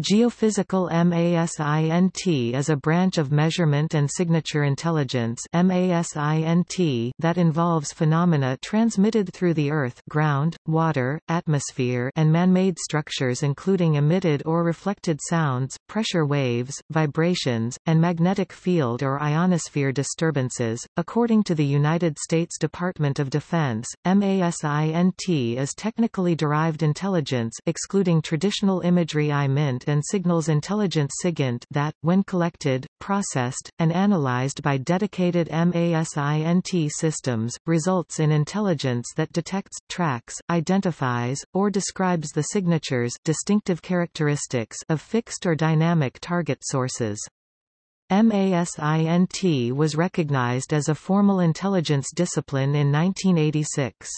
Geophysical MASINT is a branch of Measurement and Signature Intelligence MASINT that involves phenomena transmitted through the Earth ground, water, atmosphere and man-made structures including emitted or reflected sounds, pressure waves, vibrations, and magnetic field or ionosphere disturbances. According to the United States Department of Defense, MASINT is technically derived intelligence excluding traditional imagery IMINT and signals intelligence SIGINT that, when collected, processed, and analyzed by dedicated MASINT systems, results in intelligence that detects, tracks, identifies, or describes the signatures distinctive characteristics of fixed or dynamic target sources. MASINT was recognized as a formal intelligence discipline in 1986.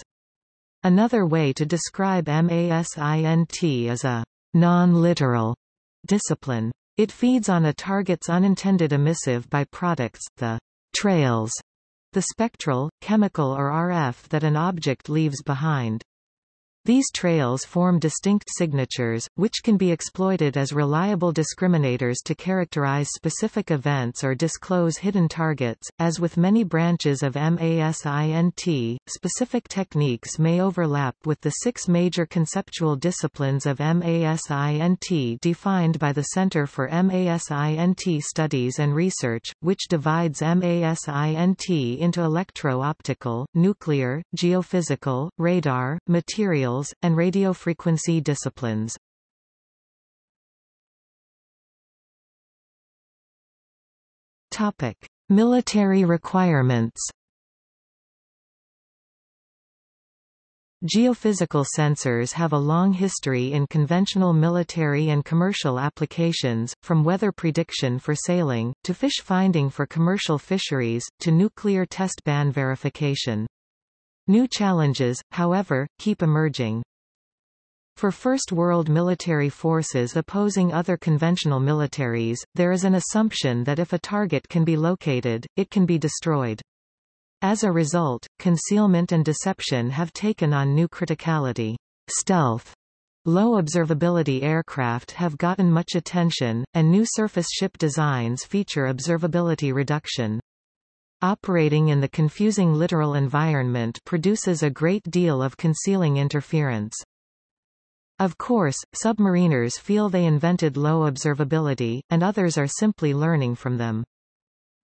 Another way to describe MASINT is a non-literal discipline. It feeds on a target's unintended emissive byproducts, the trails, the spectral, chemical or RF that an object leaves behind. These trails form distinct signatures, which can be exploited as reliable discriminators to characterize specific events or disclose hidden targets. As with many branches of MASINT, specific techniques may overlap with the six major conceptual disciplines of MASINT defined by the Center for MASINT Studies and Research, which divides MASINT into electro-optical, nuclear, geophysical, radar, material materials, and radiofrequency disciplines. Topic: Military requirements. Geophysical sensors have a long history in conventional military and commercial applications, from weather prediction for sailing, to fish finding for commercial fisheries, to nuclear test ban verification. New challenges, however, keep emerging. For First World military forces opposing other conventional militaries, there is an assumption that if a target can be located, it can be destroyed. As a result, concealment and deception have taken on new criticality. Stealth Low observability aircraft have gotten much attention, and new surface ship designs feature observability reduction. Operating in the confusing littoral environment produces a great deal of concealing interference. Of course, submariners feel they invented low observability, and others are simply learning from them.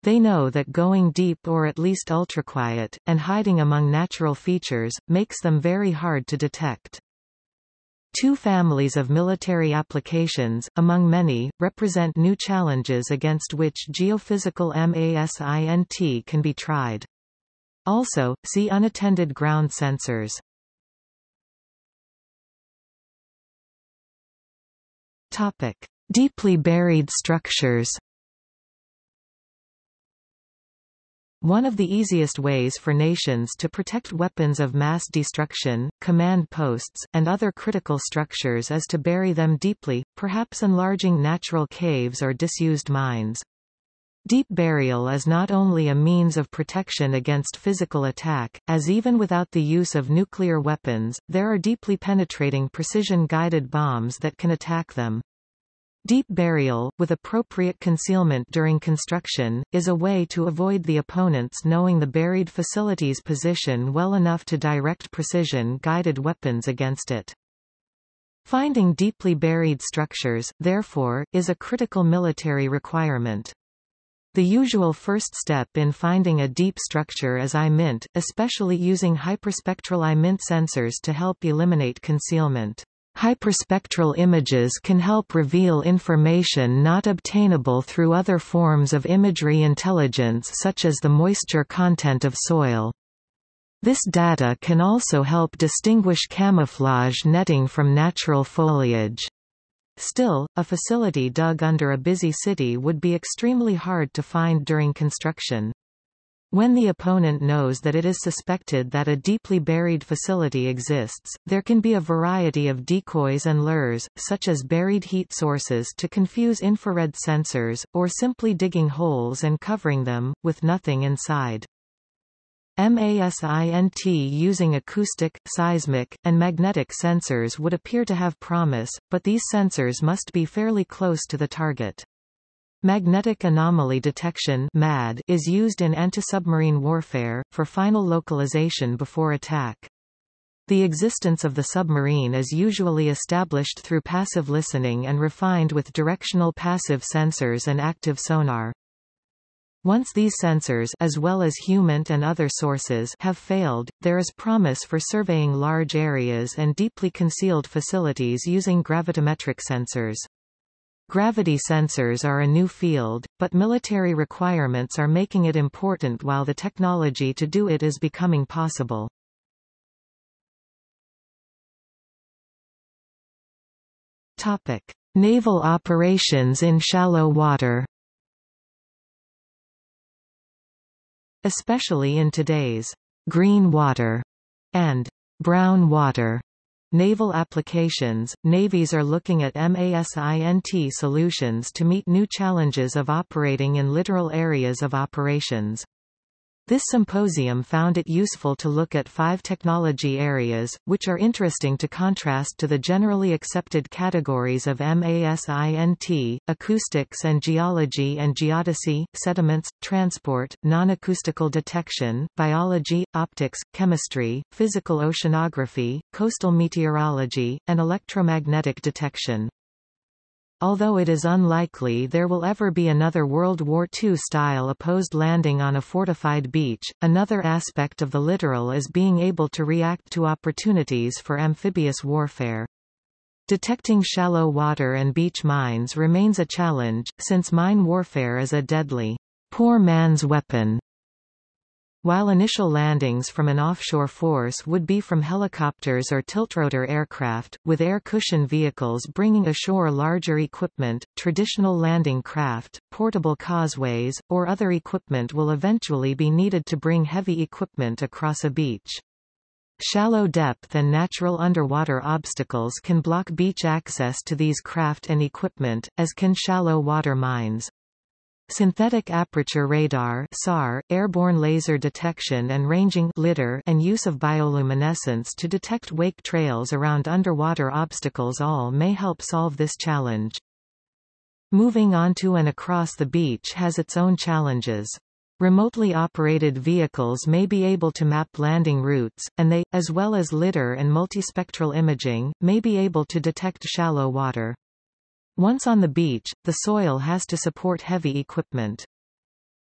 They know that going deep or at least ultraquiet, and hiding among natural features, makes them very hard to detect. Two families of military applications, among many, represent new challenges against which geophysical MASINT can be tried. Also, see unattended ground sensors. Topic: Deeply buried structures. One of the easiest ways for nations to protect weapons of mass destruction, command posts, and other critical structures is to bury them deeply, perhaps enlarging natural caves or disused mines. Deep burial is not only a means of protection against physical attack, as even without the use of nuclear weapons, there are deeply penetrating precision-guided bombs that can attack them. Deep burial, with appropriate concealment during construction, is a way to avoid the opponents knowing the buried facility's position well enough to direct precision-guided weapons against it. Finding deeply buried structures, therefore, is a critical military requirement. The usual first step in finding a deep structure is IMINT, especially using hyperspectral IMINT sensors to help eliminate concealment. Hyperspectral images can help reveal information not obtainable through other forms of imagery intelligence such as the moisture content of soil. This data can also help distinguish camouflage netting from natural foliage. Still, a facility dug under a busy city would be extremely hard to find during construction. When the opponent knows that it is suspected that a deeply buried facility exists, there can be a variety of decoys and lures, such as buried heat sources to confuse infrared sensors, or simply digging holes and covering them, with nothing inside. MASINT using acoustic, seismic, and magnetic sensors would appear to have promise, but these sensors must be fairly close to the target. Magnetic anomaly detection MAD is used in anti-submarine warfare, for final localization before attack. The existence of the submarine is usually established through passive listening and refined with directional passive sensors and active sonar. Once these sensors as well as human and other sources have failed, there is promise for surveying large areas and deeply concealed facilities using gravitometric sensors. Gravity sensors are a new field, but military requirements are making it important while the technology to do it is becoming possible. Topic. Naval operations in shallow water Especially in today's green water and brown water Naval applications, navies are looking at MASINT solutions to meet new challenges of operating in littoral areas of operations. This symposium found it useful to look at five technology areas, which are interesting to contrast to the generally accepted categories of MASINT, acoustics and geology and geodesy, sediments, transport, non-acoustical detection, biology, optics, chemistry, physical oceanography, coastal meteorology, and electromagnetic detection. Although it is unlikely there will ever be another World War II-style opposed landing on a fortified beach, another aspect of the littoral is being able to react to opportunities for amphibious warfare. Detecting shallow water and beach mines remains a challenge, since mine warfare is a deadly, poor man's weapon while initial landings from an offshore force would be from helicopters or tiltrotor aircraft, with air cushion vehicles bringing ashore larger equipment, traditional landing craft, portable causeways, or other equipment will eventually be needed to bring heavy equipment across a beach. Shallow depth and natural underwater obstacles can block beach access to these craft and equipment, as can shallow water mines. Synthetic aperture radar SAR, airborne laser detection and ranging LIDAR, and use of bioluminescence to detect wake trails around underwater obstacles all may help solve this challenge. Moving onto and across the beach has its own challenges. Remotely operated vehicles may be able to map landing routes, and they, as well as LIDAR and multispectral imaging, may be able to detect shallow water. Once on the beach, the soil has to support heavy equipment.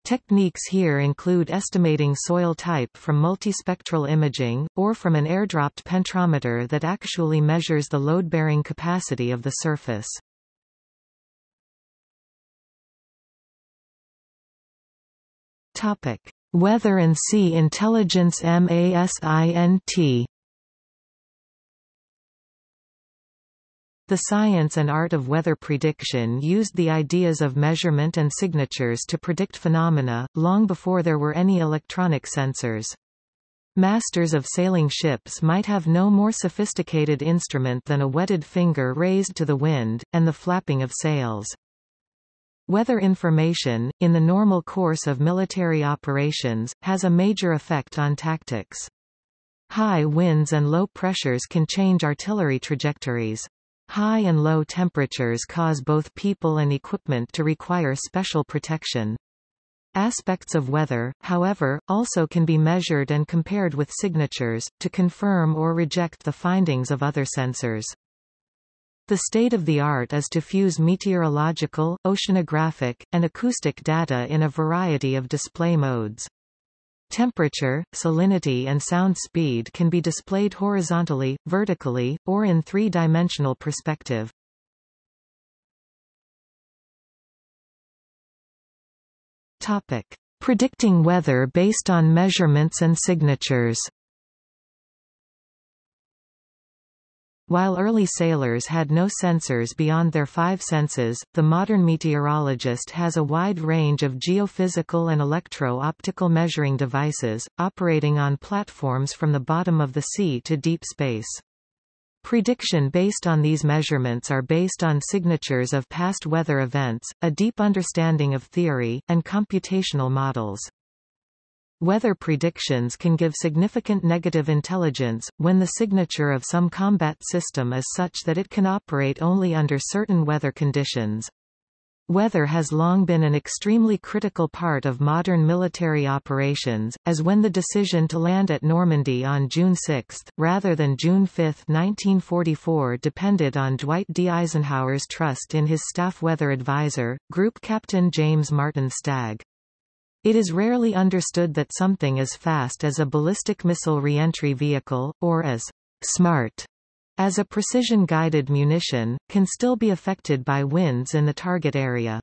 Techniques here include estimating soil type from multispectral imaging, or from an airdropped penetrometer that actually measures the load-bearing capacity of the surface. Topic. Weather and Sea Intelligence MASINT The science and art of weather prediction used the ideas of measurement and signatures to predict phenomena, long before there were any electronic sensors. Masters of sailing ships might have no more sophisticated instrument than a wetted finger raised to the wind, and the flapping of sails. Weather information, in the normal course of military operations, has a major effect on tactics. High winds and low pressures can change artillery trajectories. High and low temperatures cause both people and equipment to require special protection. Aspects of weather, however, also can be measured and compared with signatures, to confirm or reject the findings of other sensors. The state of the art is to fuse meteorological, oceanographic, and acoustic data in a variety of display modes. Temperature, salinity and sound speed can be displayed horizontally, vertically, or in three-dimensional perspective. Topic. Predicting weather based on measurements and signatures While early sailors had no sensors beyond their five senses, the modern meteorologist has a wide range of geophysical and electro-optical measuring devices, operating on platforms from the bottom of the sea to deep space. Prediction based on these measurements are based on signatures of past weather events, a deep understanding of theory, and computational models. Weather predictions can give significant negative intelligence, when the signature of some combat system is such that it can operate only under certain weather conditions. Weather has long been an extremely critical part of modern military operations, as when the decision to land at Normandy on June 6, rather than June 5, 1944 depended on Dwight D. Eisenhower's trust in his staff weather advisor, Group Captain James Martin Stagg. It is rarely understood that something as fast as a ballistic missile reentry vehicle, or as smart as a precision-guided munition, can still be affected by winds in the target area.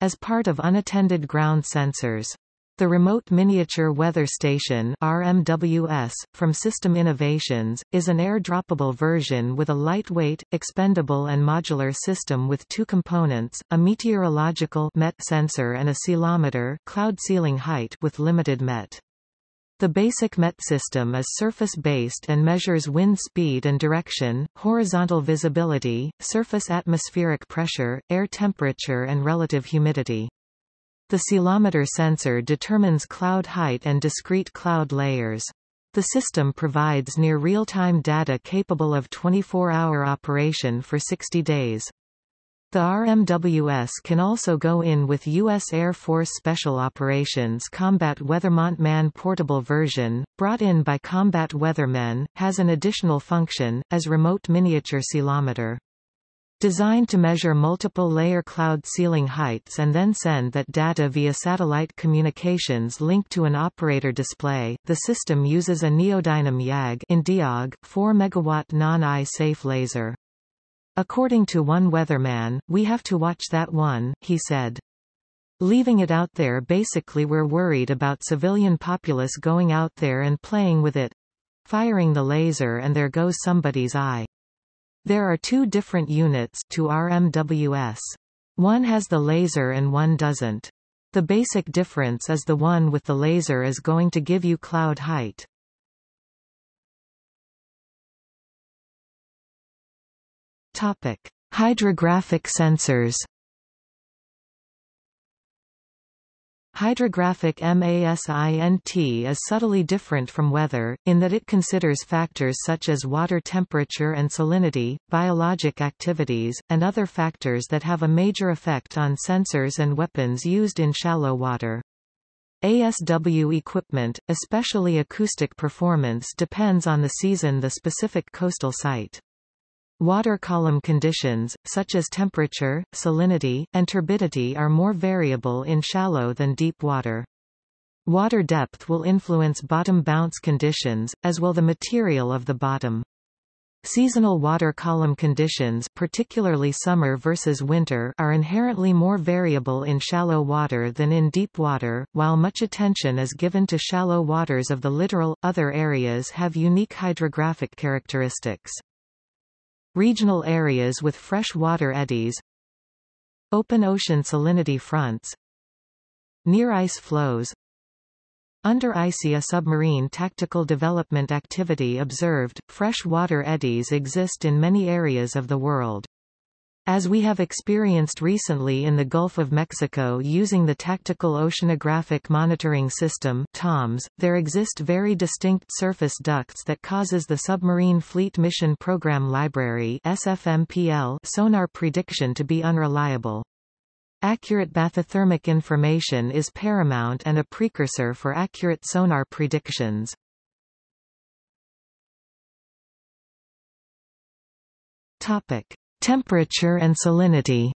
As part of unattended ground sensors, the Remote Miniature Weather Station RMWS, from System Innovations, is an air-droppable version with a lightweight, expendable and modular system with two components, a meteorological MET sensor and a ceilometer cloud ceiling height with limited MET. The basic MET system is surface-based and measures wind speed and direction, horizontal visibility, surface atmospheric pressure, air temperature and relative humidity. The ceilometer sensor determines cloud height and discrete cloud layers. The system provides near real-time data capable of 24-hour operation for 60 days. The RMWS can also go in with U.S. Air Force Special Operations Combat Weathermen Man portable version, brought in by combat weathermen, has an additional function, as remote miniature ceilometer. Designed to measure multiple layer cloud ceiling heights and then send that data via satellite communications linked to an operator display, the system uses a Neodymium YAG in Diog, 4 MW non-eye safe laser. According to one weatherman, we have to watch that one, he said. Leaving it out there basically we're worried about civilian populace going out there and playing with it. Firing the laser and there goes somebody's eye. There are two different units to RMWS. One has the laser and one doesn't. The basic difference is the one with the laser is going to give you cloud height. Topic: Hydrographic sensors. Hydrographic MASINT is subtly different from weather, in that it considers factors such as water temperature and salinity, biologic activities, and other factors that have a major effect on sensors and weapons used in shallow water. ASW equipment, especially acoustic performance depends on the season the specific coastal site. Water column conditions, such as temperature, salinity, and turbidity are more variable in shallow than deep water. Water depth will influence bottom bounce conditions, as will the material of the bottom. Seasonal water column conditions particularly summer versus winter are inherently more variable in shallow water than in deep water, while much attention is given to shallow waters of the littoral, other areas have unique hydrographic characteristics. Regional areas with fresh water eddies Open ocean salinity fronts Near ice flows Under ICEA submarine tactical development activity observed, fresh water eddies exist in many areas of the world. As we have experienced recently in the Gulf of Mexico using the Tactical Oceanographic Monitoring System TOMS, there exist very distinct surface ducts that causes the Submarine Fleet Mission Program Library SFMPL sonar prediction to be unreliable. Accurate bathythermic information is paramount and a precursor for accurate sonar predictions. Topic. Temperature and salinity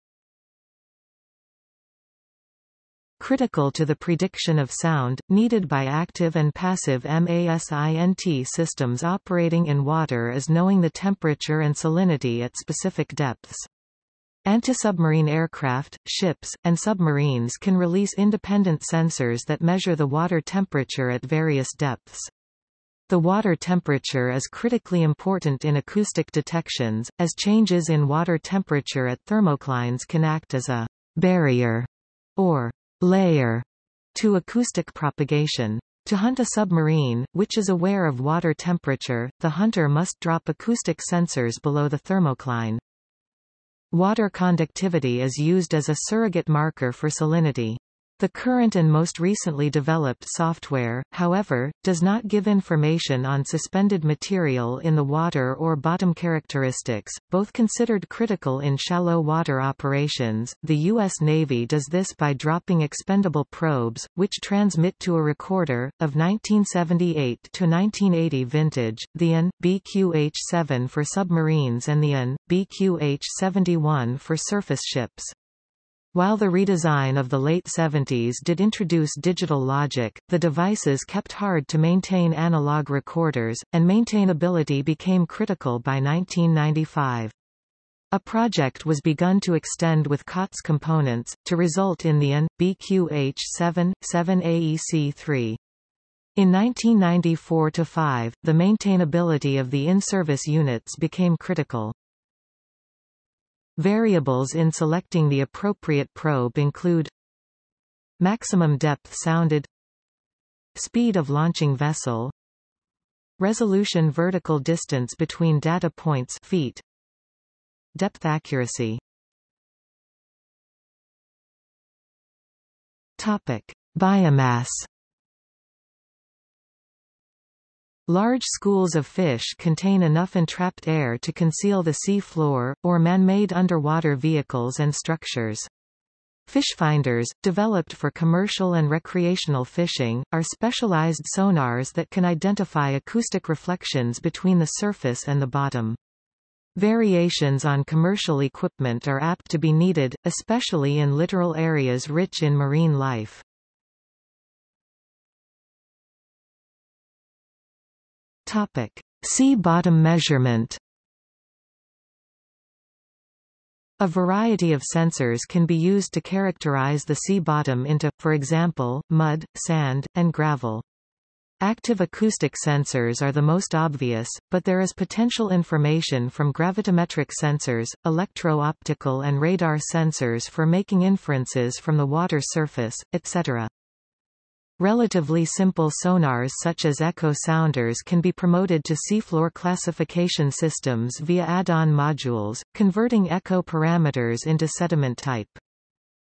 Critical to the prediction of sound, needed by active and passive MASINT systems operating in water is knowing the temperature and salinity at specific depths. Anti-submarine aircraft, ships, and submarines can release independent sensors that measure the water temperature at various depths. The water temperature is critically important in acoustic detections, as changes in water temperature at thermoclines can act as a barrier or layer to acoustic propagation. To hunt a submarine, which is aware of water temperature, the hunter must drop acoustic sensors below the thermocline. Water conductivity is used as a surrogate marker for salinity. The current and most recently developed software, however, does not give information on suspended material in the water or bottom characteristics, both considered critical in shallow water operations. The U.S. Navy does this by dropping expendable probes, which transmit to a recorder, of 1978 to 1980 vintage, the AN, BQH-7 for submarines and the AN, BQH-71 for surface ships. While the redesign of the late 70s did introduce digital logic, the devices kept hard to maintain analog recorders, and maintainability became critical by 1995. A project was begun to extend with COTS components, to result in the AN, BQH-7, 7AEC-3. In 1994–5, the maintainability of the in-service units became critical. Variables in selecting the appropriate probe include Maximum depth sounded Speed of launching vessel Resolution vertical distance between data points feet Depth accuracy. Topic Biomass Large schools of fish contain enough entrapped air to conceal the sea floor, or man-made underwater vehicles and structures. Fish finders, developed for commercial and recreational fishing, are specialized sonars that can identify acoustic reflections between the surface and the bottom. Variations on commercial equipment are apt to be needed, especially in littoral areas rich in marine life. Topic. Sea bottom measurement A variety of sensors can be used to characterize the sea bottom into, for example, mud, sand, and gravel. Active acoustic sensors are the most obvious, but there is potential information from gravitometric sensors, electro-optical and radar sensors for making inferences from the water surface, etc. Relatively simple sonars such as echo sounders can be promoted to seafloor classification systems via add-on modules, converting echo parameters into sediment type.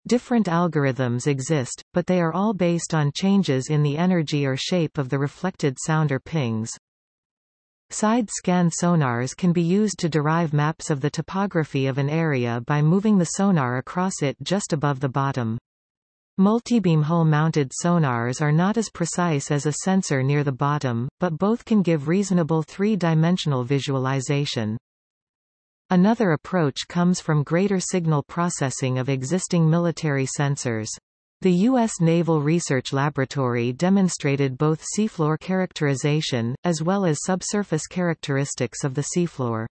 Different algorithms exist, but they are all based on changes in the energy or shape of the reflected sounder pings. Side-scan sonars can be used to derive maps of the topography of an area by moving the sonar across it just above the bottom. Multibeam hull-mounted sonars are not as precise as a sensor near the bottom, but both can give reasonable three-dimensional visualization. Another approach comes from greater signal processing of existing military sensors. The U.S. Naval Research Laboratory demonstrated both seafloor characterization, as well as subsurface characteristics of the seafloor.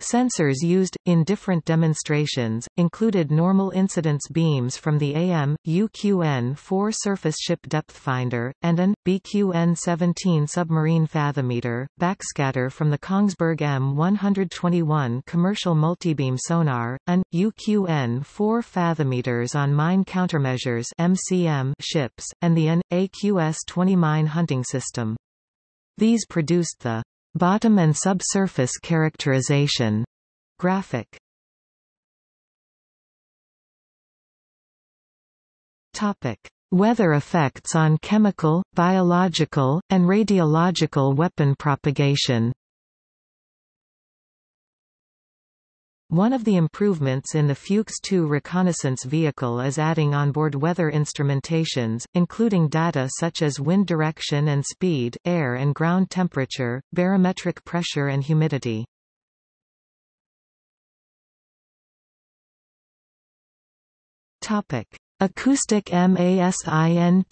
Sensors used, in different demonstrations, included normal incidence beams from the AN, UQN-4 surface ship depth finder, and an, BQN-17 submarine fathometer, backscatter from the Kongsberg EM121 commercial multibeam sonar, an, UQN-4 fathometers on mine countermeasures MCM ships, and the AN, AQS-20 mine hunting system. These produced the Bottom and subsurface characterization graphic. Topic: Weather effects on chemical, biological, and radiological weapon propagation. One of the improvements in the Fuchs 2 reconnaissance vehicle is adding onboard weather instrumentations, including data such as wind direction and speed, air and ground temperature, barometric pressure and humidity. Topic: Acoustic MASINT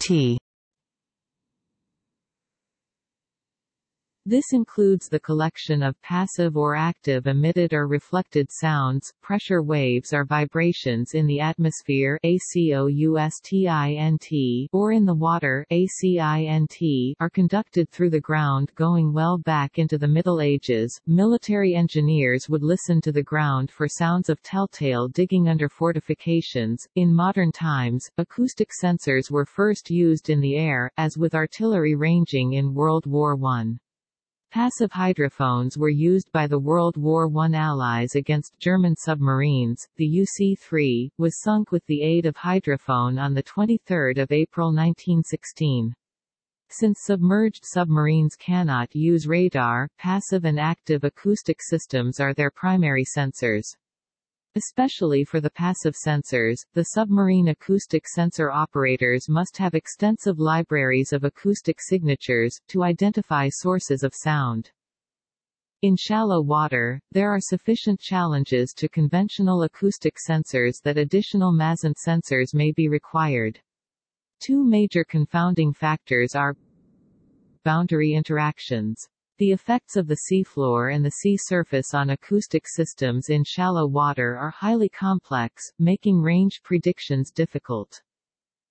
This includes the collection of passive or active emitted or reflected sounds, pressure waves or vibrations in the atmosphere ACOUSTINT or in the water ACINT are conducted through the ground going well back into the Middle Ages. Military engineers would listen to the ground for sounds of telltale digging under fortifications. In modern times, acoustic sensors were first used in the air, as with artillery ranging in World War I. Passive hydrophones were used by the World War I Allies against German submarines. The UC-3 was sunk with the aid of hydrophone on 23 April 1916. Since submerged submarines cannot use radar, passive and active acoustic systems are their primary sensors. Especially for the passive sensors, the submarine acoustic sensor operators must have extensive libraries of acoustic signatures, to identify sources of sound. In shallow water, there are sufficient challenges to conventional acoustic sensors that additional MASINT sensors may be required. Two major confounding factors are boundary interactions the effects of the seafloor and the sea surface on acoustic systems in shallow water are highly complex, making range predictions difficult.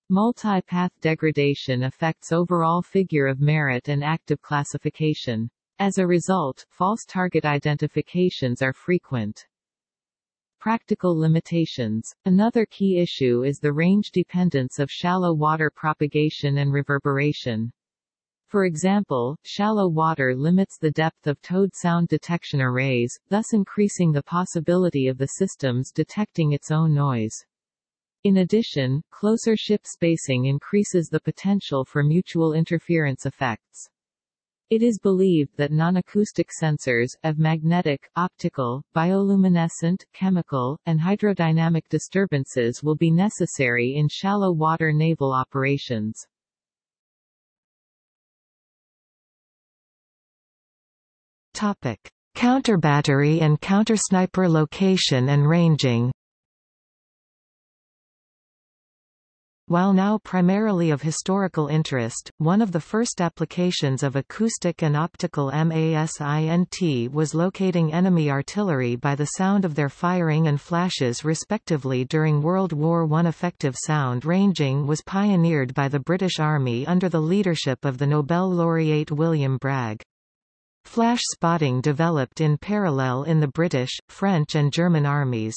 Multi-path degradation affects overall figure of merit and active classification. As a result, false target identifications are frequent. Practical limitations. Another key issue is the range dependence of shallow water propagation and reverberation. For example, shallow water limits the depth of towed sound detection arrays, thus increasing the possibility of the systems detecting its own noise. In addition, closer ship spacing increases the potential for mutual interference effects. It is believed that non-acoustic sensors, of magnetic, optical, bioluminescent, chemical, and hydrodynamic disturbances will be necessary in shallow water naval operations. Topic: Counterbattery and countersniper location and ranging. While now primarily of historical interest, one of the first applications of acoustic and optical MASINT was locating enemy artillery by the sound of their firing and flashes respectively during World War I. Effective sound ranging was pioneered by the British Army under the leadership of the Nobel laureate William Bragg. Flash spotting developed in parallel in the British, French and German armies.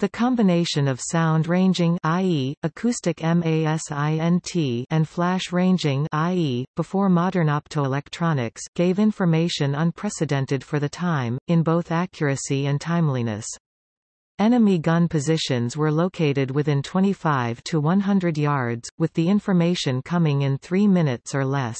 The combination of sound ranging i.e., acoustic MASINT and flash ranging i.e., before modern optoelectronics gave information unprecedented for the time, in both accuracy and timeliness. Enemy gun positions were located within 25 to 100 yards, with the information coming in three minutes or less.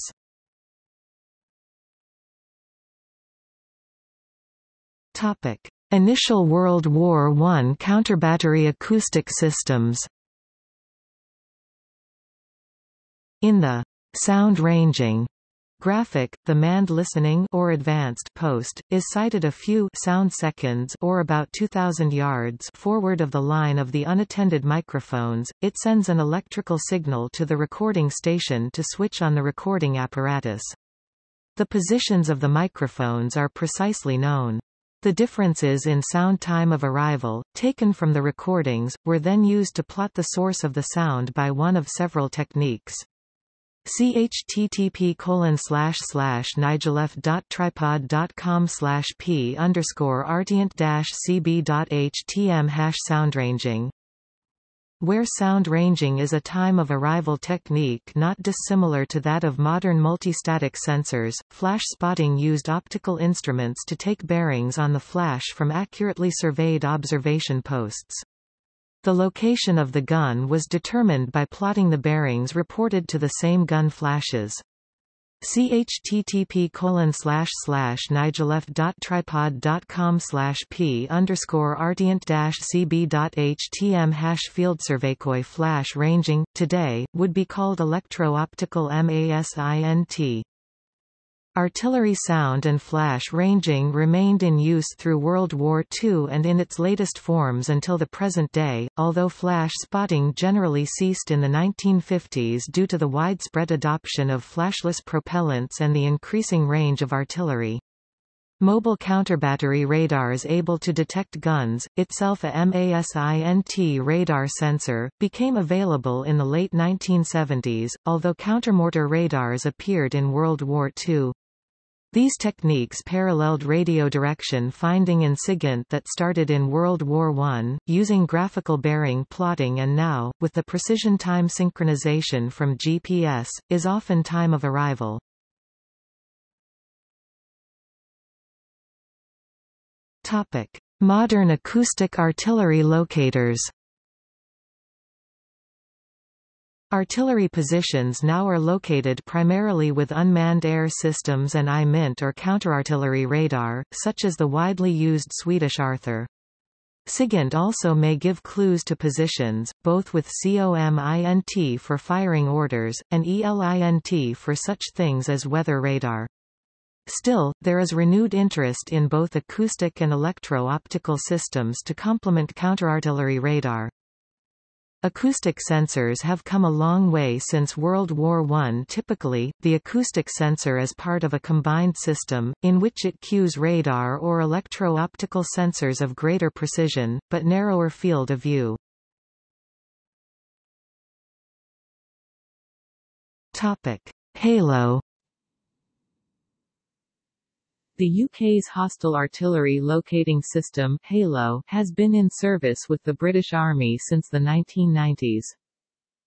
Topic. Initial World War I counterbattery acoustic systems In the sound ranging graphic, the manned listening or advanced post is sited a few sound seconds or about 2000 yards forward of the line of the unattended microphones. It sends an electrical signal to the recording station to switch on the recording apparatus. The positions of the microphones are precisely known. The differences in sound time of arrival, taken from the recordings, were then used to plot the source of the sound by one of several techniques. http colon slash slash nigelf.tripod.com slash p underscore ardient dash cb.htm hash soundranging where sound ranging is a time of arrival technique not dissimilar to that of modern multistatic sensors, flash spotting used optical instruments to take bearings on the flash from accurately surveyed observation posts. The location of the gun was determined by plotting the bearings reported to the same gun flashes http colon slash slash nigelf.tripod.com slash p underscore ardient dash cb.htm hash field surveykoi flash ranging, today, would be called electro-optical MASINT. Artillery sound and flash ranging remained in use through World War II and in its latest forms until the present day, although flash spotting generally ceased in the 1950s due to the widespread adoption of flashless propellants and the increasing range of artillery. Mobile counterbattery radars able to detect guns, itself a MASINT radar sensor, became available in the late 1970s, although countermortar radars appeared in World War II. These techniques paralleled radio direction finding in SIGINT that started in World War I, using graphical bearing plotting and now, with the precision time synchronization from GPS, is often time of arrival. Topic. Modern acoustic artillery locators Artillery positions now are located primarily with unmanned air systems and IMINT or counterartillery radar, such as the widely used Swedish Arthur. SIGINT also may give clues to positions, both with COMINT for firing orders, and ELINT for such things as weather radar. Still, there is renewed interest in both acoustic and electro-optical systems to complement counterartillery radar. Acoustic sensors have come a long way since World War I. Typically, the acoustic sensor is part of a combined system, in which it cues radar or electro-optical sensors of greater precision, but narrower field of view. Topic. Halo the UK's Hostile Artillery Locating System HALO has been in service with the British Army since the 1990s.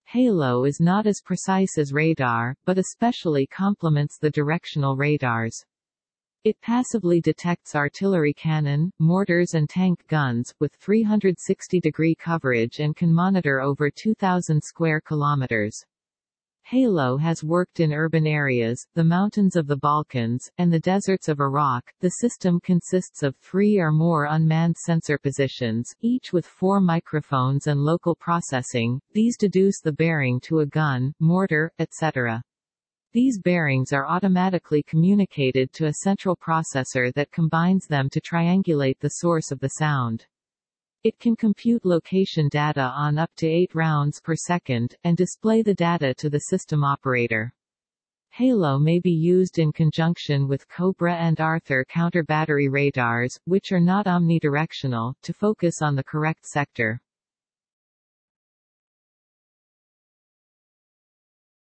HALO is not as precise as radar, but especially complements the directional radars. It passively detects artillery cannon, mortars and tank guns, with 360-degree coverage and can monitor over 2,000 square kilometers. Halo has worked in urban areas, the mountains of the Balkans, and the deserts of Iraq. The system consists of three or more unmanned sensor positions, each with four microphones and local processing. These deduce the bearing to a gun, mortar, etc. These bearings are automatically communicated to a central processor that combines them to triangulate the source of the sound. It can compute location data on up to 8 rounds per second, and display the data to the system operator. Halo may be used in conjunction with Cobra and Arthur counter-battery radars, which are not omnidirectional, to focus on the correct sector.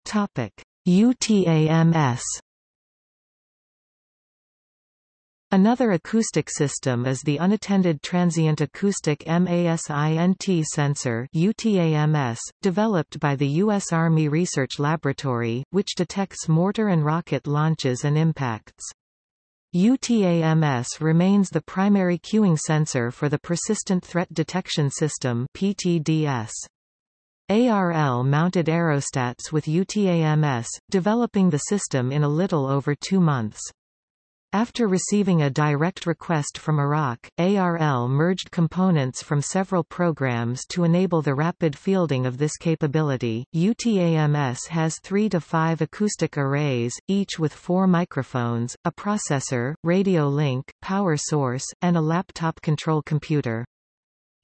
Topic. UTAMS Another acoustic system is the Unattended Transient Acoustic MASINT sensor UTAMS, developed by the U.S. Army Research Laboratory, which detects mortar and rocket launches and impacts. UTAMS remains the primary cueing sensor for the Persistent Threat Detection System PTDS. ARL mounted aerostats with UTAMS, developing the system in a little over two months. After receiving a direct request from Iraq, ARL merged components from several programs to enable the rapid fielding of this capability. UTAMS has 3 to 5 acoustic arrays, each with 4 microphones, a processor, radio link, power source, and a laptop control computer.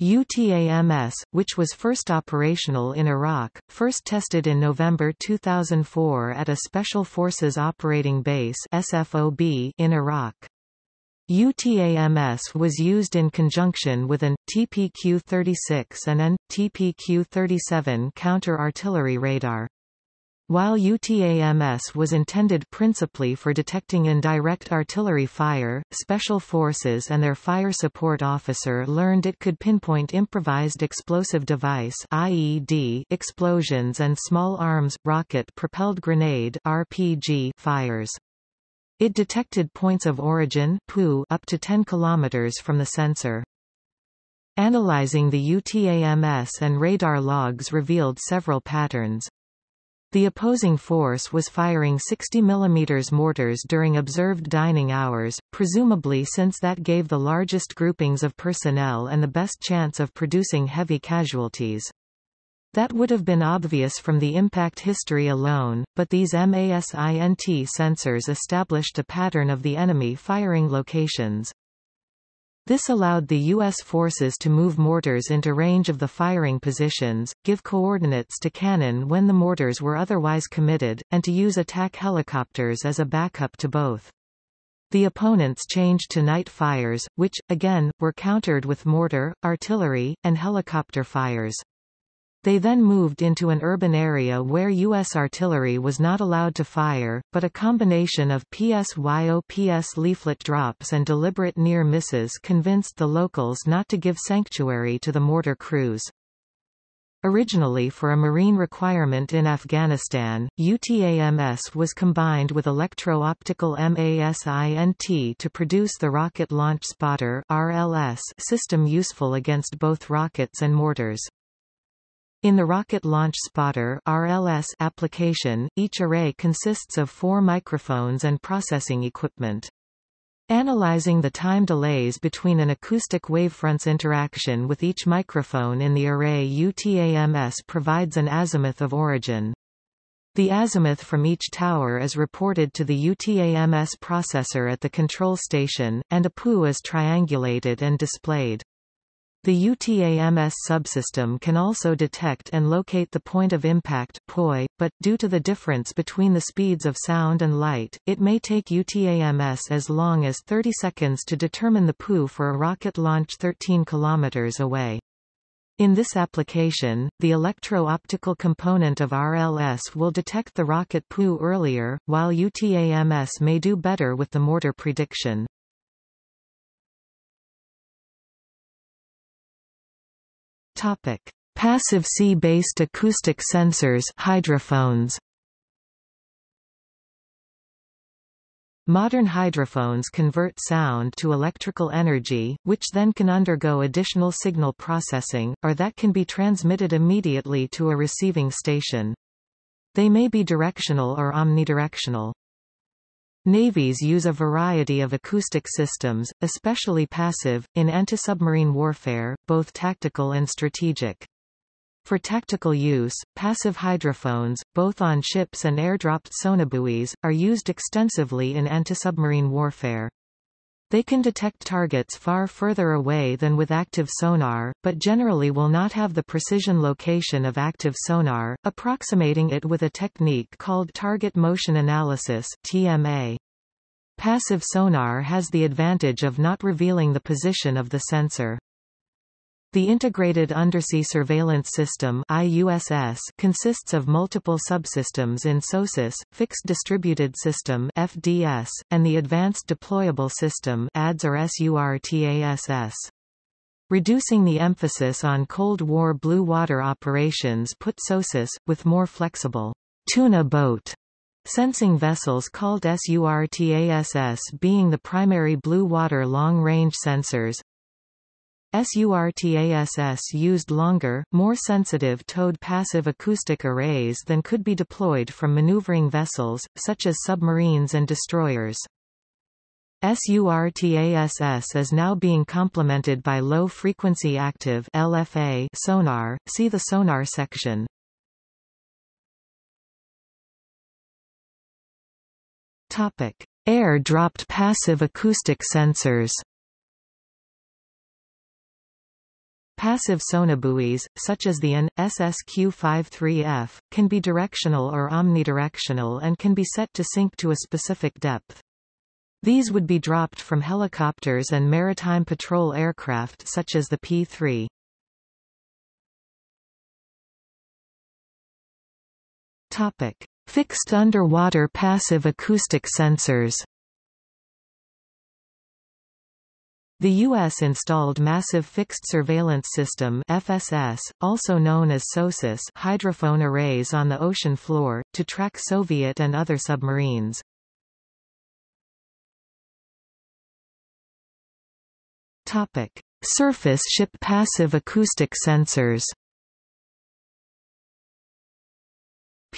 UTAMS, which was first operational in Iraq, first tested in November 2004 at a Special Forces Operating Base SFOB in Iraq. UTAMS was used in conjunction with an TPQ-36 and an TPQ-37 counter-artillery radar. While UTAMS was intended principally for detecting indirect artillery fire, Special Forces and their fire support officer learned it could pinpoint improvised explosive device IED explosions and small arms, rocket-propelled grenade RPG fires. It detected points of origin up to 10 km from the sensor. Analyzing the UTAMS and radar logs revealed several patterns. The opposing force was firing 60 mm mortars during observed dining hours, presumably since that gave the largest groupings of personnel and the best chance of producing heavy casualties. That would have been obvious from the impact history alone, but these MASINT sensors established a pattern of the enemy firing locations. This allowed the U.S. forces to move mortars into range of the firing positions, give coordinates to cannon when the mortars were otherwise committed, and to use attack helicopters as a backup to both. The opponents changed to night fires, which, again, were countered with mortar, artillery, and helicopter fires. They then moved into an urban area where U.S. artillery was not allowed to fire, but a combination of PSYOPS leaflet drops and deliberate near misses convinced the locals not to give sanctuary to the mortar crews. Originally for a marine requirement in Afghanistan, UTAMS was combined with electro-optical MASINT to produce the Rocket Launch Spotter RLS system useful against both rockets and mortars. In the Rocket Launch Spotter RLS application, each array consists of four microphones and processing equipment. Analyzing the time delays between an acoustic wavefront's interaction with each microphone in the array UTAMS provides an azimuth of origin. The azimuth from each tower is reported to the UTAMS processor at the control station, and a POO is triangulated and displayed. The UTAMS subsystem can also detect and locate the point of impact POI, but, due to the difference between the speeds of sound and light, it may take UTAMS as long as 30 seconds to determine the POO for a rocket launch 13 kilometers away. In this application, the electro-optical component of RLS will detect the rocket POO earlier, while UTAMS may do better with the mortar prediction. Topic: Passive sea-based acoustic sensors hydrophones. Modern hydrophones convert sound to electrical energy, which then can undergo additional signal processing, or that can be transmitted immediately to a receiving station. They may be directional or omnidirectional. Navies use a variety of acoustic systems, especially passive, in anti-submarine warfare, both tactical and strategic. For tactical use, passive hydrophones, both on ships and airdropped sonobuoys, are used extensively in anti-submarine warfare. They can detect targets far further away than with active sonar, but generally will not have the precision location of active sonar, approximating it with a technique called target motion analysis TMA. Passive sonar has the advantage of not revealing the position of the sensor. The Integrated Undersea Surveillance System IUSS consists of multiple subsystems in SOSUS, Fixed Distributed System FDS, and the Advanced Deployable System ADS or SURTASS. Reducing the emphasis on Cold War blue water operations put SOSUS, with more flexible tuna boat sensing vessels called SURTASS being the primary blue water long-range sensors, SURTASS used longer, more sensitive towed passive acoustic arrays than could be deployed from maneuvering vessels, such as submarines and destroyers. SURTASS is now being complemented by low-frequency active LFA sonar, see the sonar section. Air-dropped passive acoustic sensors Passive sonobuoys, such as the AN, SSQ-53F, can be directional or omnidirectional and can be set to sink to a specific depth. These would be dropped from helicopters and maritime patrol aircraft such as the P-3. Topic. Fixed underwater passive acoustic sensors The U.S. installed Massive Fixed Surveillance System FSS, also known as SOSUS hydrophone arrays on the ocean floor, to track Soviet and other submarines. Surface ship passive acoustic sensors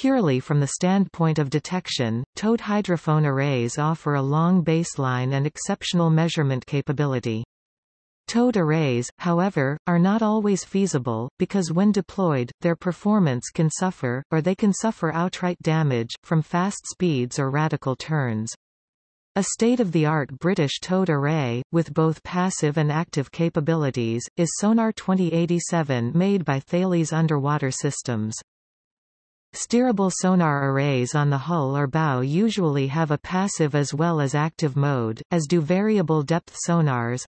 Purely from the standpoint of detection, towed hydrophone arrays offer a long baseline and exceptional measurement capability. Towed arrays, however, are not always feasible, because when deployed, their performance can suffer, or they can suffer outright damage, from fast speeds or radical turns. A state-of-the-art British towed array, with both passive and active capabilities, is Sonar 2087 made by Thales Underwater Systems. Steerable sonar arrays on the hull or bow usually have a passive as well as active mode, as do variable depth sonars.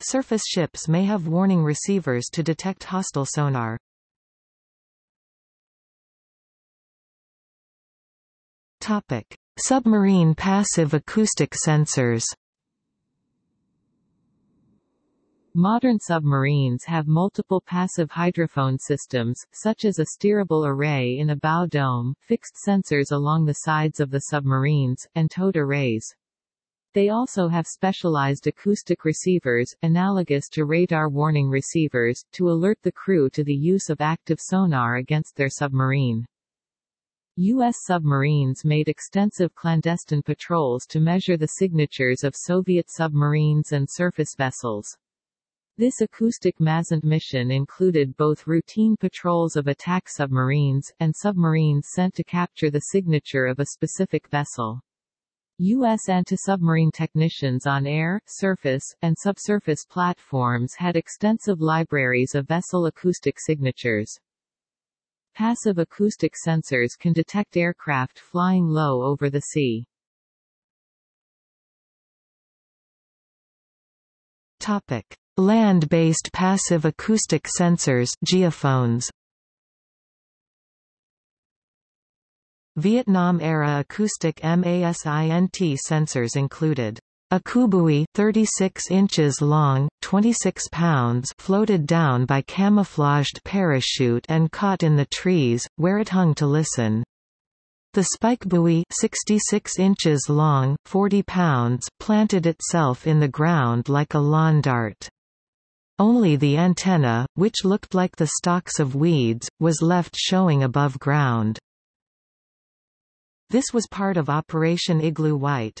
Surface ships may have warning receivers to detect hostile sonar. Topic: Submarine passive acoustic sensors. Modern submarines have multiple passive hydrophone systems, such as a steerable array in a bow dome, fixed sensors along the sides of the submarines, and towed arrays. They also have specialized acoustic receivers, analogous to radar warning receivers, to alert the crew to the use of active sonar against their submarine. U.S. submarines made extensive clandestine patrols to measure the signatures of Soviet submarines and surface vessels. This acoustic MASINT mission included both routine patrols of attack submarines, and submarines sent to capture the signature of a specific vessel. U.S. anti-submarine technicians on air, surface, and subsurface platforms had extensive libraries of vessel acoustic signatures. Passive acoustic sensors can detect aircraft flying low over the sea. Topic. Land-based passive acoustic sensors geophones. Vietnam-era acoustic MASINT sensors included Acoubuoy 36 inches long, 26 pounds floated down by camouflaged parachute and caught in the trees, where it hung to listen. The spike buoy 66 inches long, 40 pounds planted itself in the ground like a lawn dart. Only the antenna, which looked like the stalks of weeds, was left showing above ground. This was part of Operation Igloo White.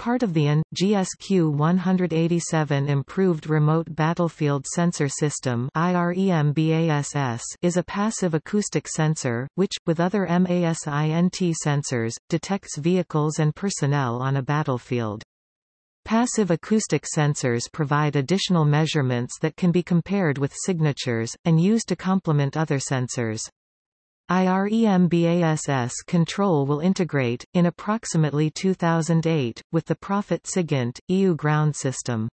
Part of the AN, GSQ-187 Improved Remote Battlefield Sensor System is a passive acoustic sensor, which, with other MASINT sensors, detects vehicles and personnel on a battlefield. Passive acoustic sensors provide additional measurements that can be compared with signatures, and used to complement other sensors. IREMBASS control will integrate, in approximately 2008, with the Prophet SIGINT, EU ground system.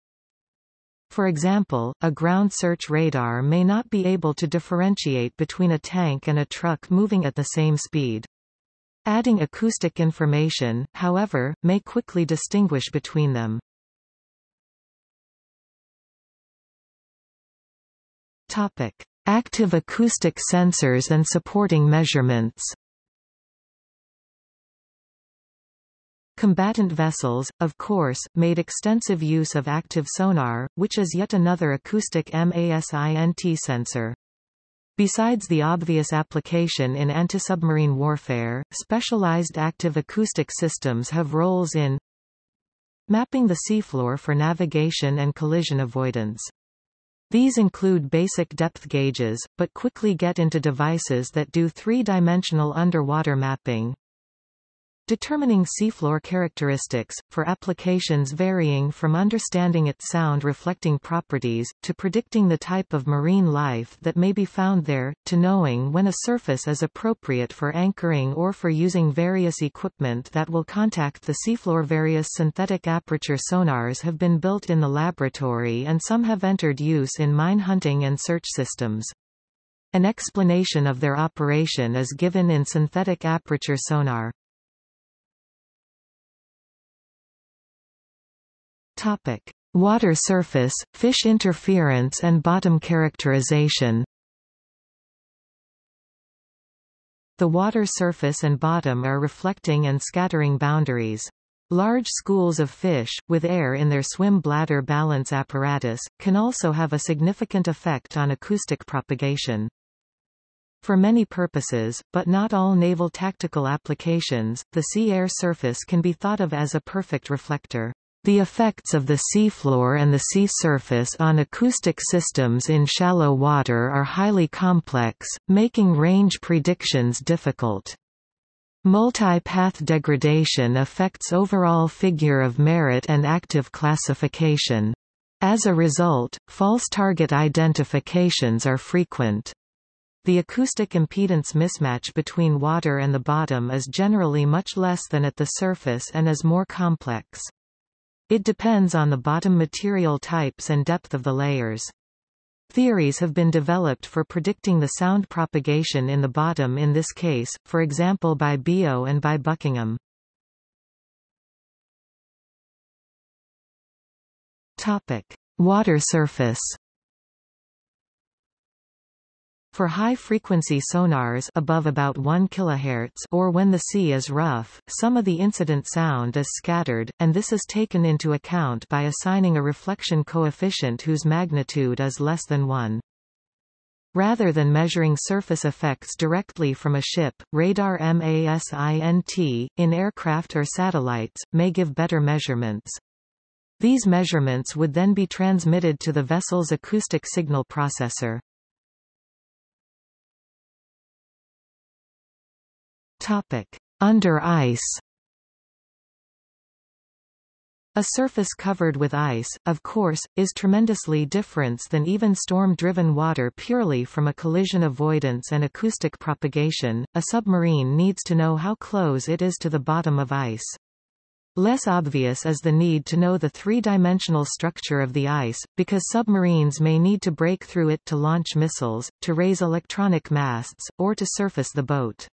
For example, a ground search radar may not be able to differentiate between a tank and a truck moving at the same speed. Adding acoustic information, however, may quickly distinguish between them. Topic. Active acoustic sensors and supporting measurements Combatant vessels, of course, made extensive use of active sonar, which is yet another acoustic MASINT sensor. Besides the obvious application in anti-submarine warfare, specialized active acoustic systems have roles in mapping the seafloor for navigation and collision avoidance. These include basic depth gauges, but quickly get into devices that do three-dimensional underwater mapping. Determining seafloor characteristics, for applications varying from understanding its sound-reflecting properties, to predicting the type of marine life that may be found there, to knowing when a surface is appropriate for anchoring or for using various equipment that will contact the seafloor. Various synthetic aperture sonars have been built in the laboratory and some have entered use in mine hunting and search systems. An explanation of their operation is given in synthetic aperture sonar. Topic: Water surface, fish interference and bottom characterization. The water surface and bottom are reflecting and scattering boundaries. Large schools of fish, with air in their swim bladder balance apparatus, can also have a significant effect on acoustic propagation. For many purposes, but not all naval tactical applications, the sea-air surface can be thought of as a perfect reflector. The effects of the seafloor and the sea surface on acoustic systems in shallow water are highly complex, making range predictions difficult. Multi-path degradation affects overall figure of merit and active classification. As a result, false target identifications are frequent. The acoustic impedance mismatch between water and the bottom is generally much less than at the surface and is more complex. It depends on the bottom material types and depth of the layers. Theories have been developed for predicting the sound propagation in the bottom in this case, for example by Biot and by Buckingham. Topic. Water surface for high-frequency sonars above about 1 kHz or when the sea is rough, some of the incident sound is scattered, and this is taken into account by assigning a reflection coefficient whose magnitude is less than 1. Rather than measuring surface effects directly from a ship, radar MASINT, in aircraft or satellites, may give better measurements. These measurements would then be transmitted to the vessel's acoustic signal processor. Topic: Under ice. A surface covered with ice, of course, is tremendously different than even storm-driven water purely from a collision avoidance and acoustic propagation. A submarine needs to know how close it is to the bottom of ice. Less obvious is the need to know the three-dimensional structure of the ice, because submarines may need to break through it to launch missiles, to raise electronic masts, or to surface the boat.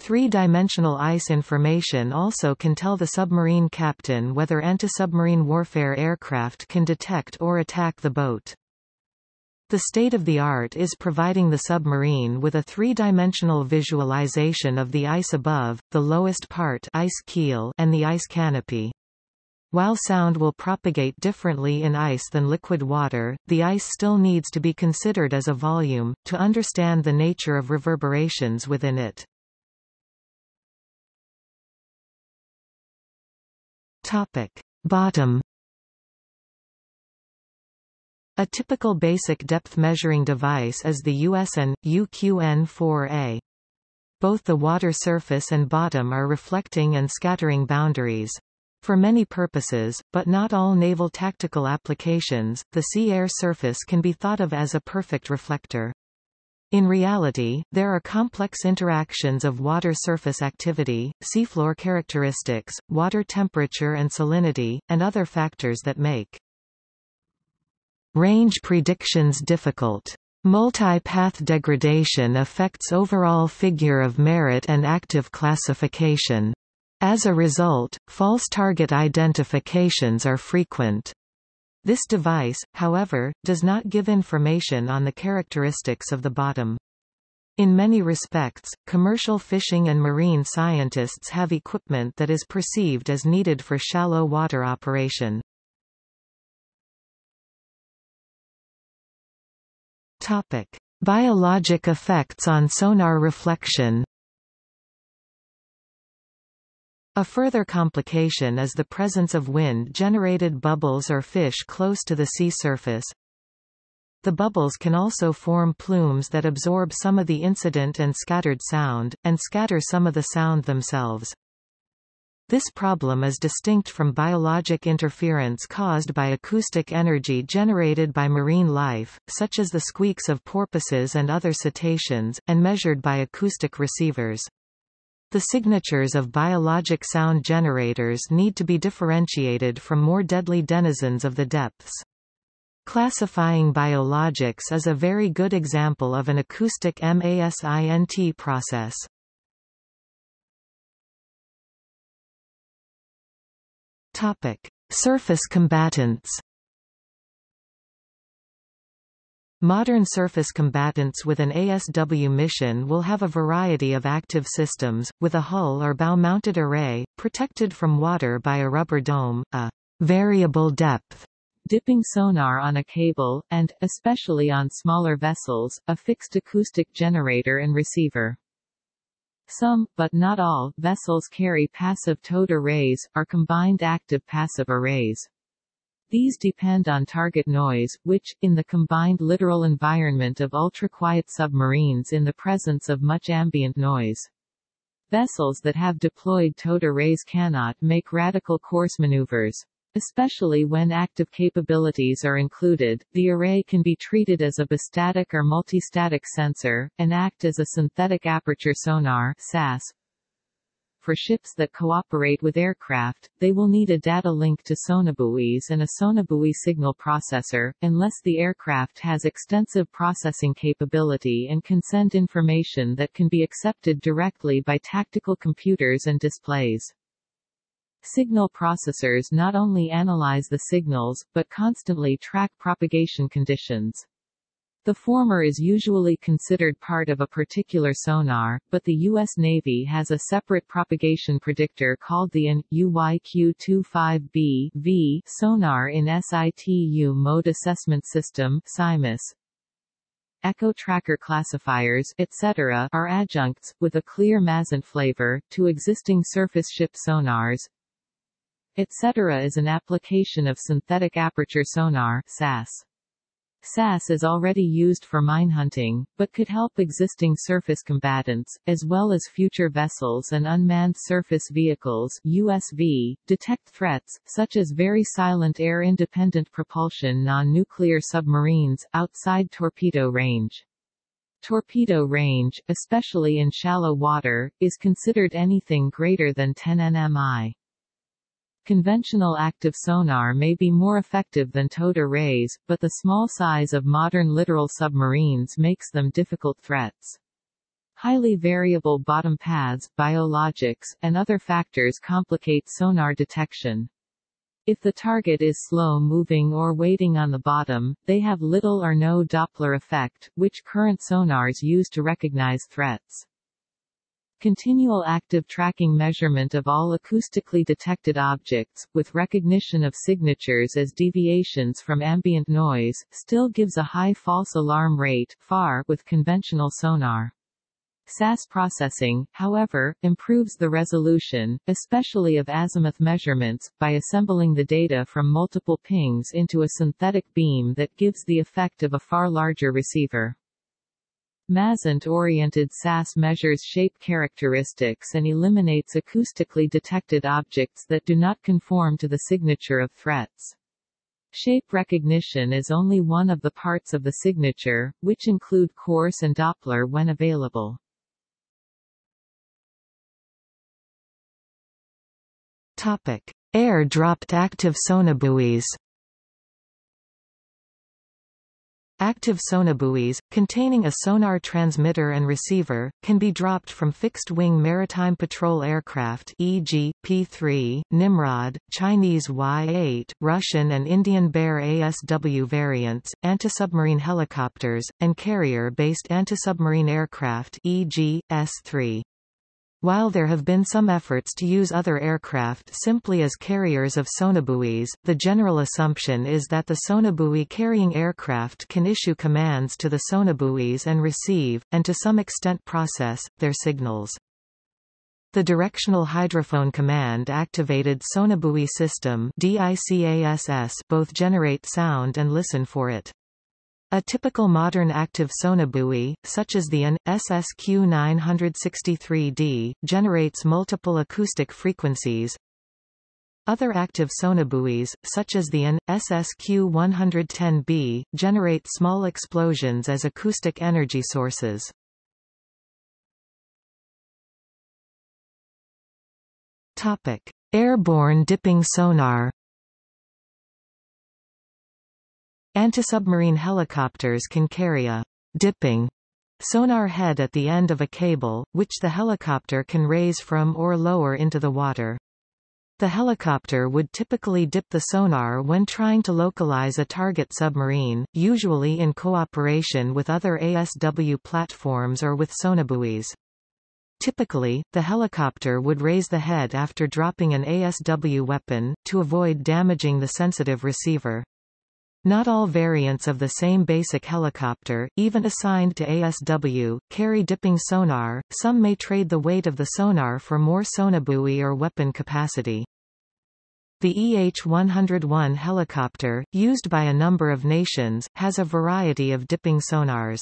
Three-dimensional ice information also can tell the submarine captain whether anti-submarine warfare aircraft can detect or attack the boat. The state-of-the-art is providing the submarine with a three-dimensional visualization of the ice above, the lowest part ice keel and the ice canopy. While sound will propagate differently in ice than liquid water, the ice still needs to be considered as a volume, to understand the nature of reverberations within it. Topic. Bottom A typical basic depth measuring device is the USN, UQN-4A. Both the water surface and bottom are reflecting and scattering boundaries. For many purposes, but not all naval tactical applications, the sea-air surface can be thought of as a perfect reflector. In reality, there are complex interactions of water surface activity, seafloor characteristics, water temperature and salinity, and other factors that make range predictions difficult. Multi-path degradation affects overall figure of merit and active classification. As a result, false target identifications are frequent. This device, however, does not give information on the characteristics of the bottom. In many respects, commercial fishing and marine scientists have equipment that is perceived as needed for shallow water operation. Topic: Biologic effects on sonar reflection. A further complication is the presence of wind-generated bubbles or fish close to the sea surface. The bubbles can also form plumes that absorb some of the incident and scattered sound, and scatter some of the sound themselves. This problem is distinct from biologic interference caused by acoustic energy generated by marine life, such as the squeaks of porpoises and other cetaceans, and measured by acoustic receivers. The signatures of biologic sound generators need to be differentiated from more deadly denizens of the depths. Classifying biologics is a very good example of an acoustic MASINT process. Topic: Surface combatants. Modern surface combatants with an ASW mission will have a variety of active systems, with a hull or bow-mounted array, protected from water by a rubber dome, a variable depth dipping sonar on a cable, and, especially on smaller vessels, a fixed acoustic generator and receiver. Some, but not all, vessels carry passive towed arrays, or combined active-passive arrays. These depend on target noise, which, in the combined littoral environment of ultra-quiet submarines in the presence of much ambient noise. Vessels that have deployed towed arrays cannot make radical course maneuvers. Especially when active capabilities are included, the array can be treated as a bistatic or multistatic sensor, and act as a synthetic aperture sonar SAS, for ships that cooperate with aircraft, they will need a data link to sonobuoys and a sonobuoy signal processor, unless the aircraft has extensive processing capability and can send information that can be accepted directly by tactical computers and displays. Signal processors not only analyze the signals, but constantly track propagation conditions. The former is usually considered part of a particular sonar, but the U.S. Navy has a separate propagation predictor called the AN, UYQ-25B v sonar in SITU Mode Assessment System SIMAS. Echo tracker classifiers, etc., are adjuncts, with a clear MASINT flavor, to existing surface ship sonars. Etc. is an application of synthetic aperture sonar SAS. SAS is already used for mine hunting, but could help existing surface combatants, as well as future vessels and unmanned surface vehicles USV, detect threats, such as very silent air-independent propulsion non-nuclear submarines, outside torpedo range. Torpedo range, especially in shallow water, is considered anything greater than 10 nmi. Conventional active sonar may be more effective than towed arrays, but the small size of modern littoral submarines makes them difficult threats. Highly variable bottom paths, biologics, and other factors complicate sonar detection. If the target is slow-moving or waiting on the bottom, they have little or no Doppler effect, which current sonars use to recognize threats. Continual active tracking measurement of all acoustically detected objects, with recognition of signatures as deviations from ambient noise, still gives a high false alarm rate far with conventional sonar. SAS processing, however, improves the resolution, especially of azimuth measurements, by assembling the data from multiple pings into a synthetic beam that gives the effect of a far larger receiver. MASINT-oriented SAS measures shape characteristics and eliminates acoustically detected objects that do not conform to the signature of threats. Shape recognition is only one of the parts of the signature, which include course and Doppler when available. Topic. Air-dropped active sonobuoys Active sonobuoys, containing a sonar transmitter and receiver, can be dropped from fixed-wing maritime patrol aircraft e.g., P-3, Nimrod, Chinese Y-8, Russian and Indian Bear ASW variants, anti-submarine helicopters, and carrier-based anti-submarine aircraft e.g., S-3. While there have been some efforts to use other aircraft simply as carriers of sonobuoys, the general assumption is that the sonobuoy carrying aircraft can issue commands to the sonobuoys and receive, and to some extent process, their signals. The Directional Hydrophone Command Activated Sonobuoy System both generate sound and listen for it. A typical modern active sonobuoy, such as the AN, SSQ 963D, generates multiple acoustic frequencies. Other active sonobuoys, such as the AN, SSQ 110B, generate small explosions as acoustic energy sources. Topic. Airborne dipping sonar Antisubmarine helicopters can carry a dipping sonar head at the end of a cable, which the helicopter can raise from or lower into the water. The helicopter would typically dip the sonar when trying to localize a target submarine, usually in cooperation with other ASW platforms or with sonobuoys. Typically, the helicopter would raise the head after dropping an ASW weapon, to avoid damaging the sensitive receiver. Not all variants of the same basic helicopter, even assigned to ASW, carry dipping sonar, some may trade the weight of the sonar for more sonobuoy or weapon capacity. The EH-101 helicopter, used by a number of nations, has a variety of dipping sonars.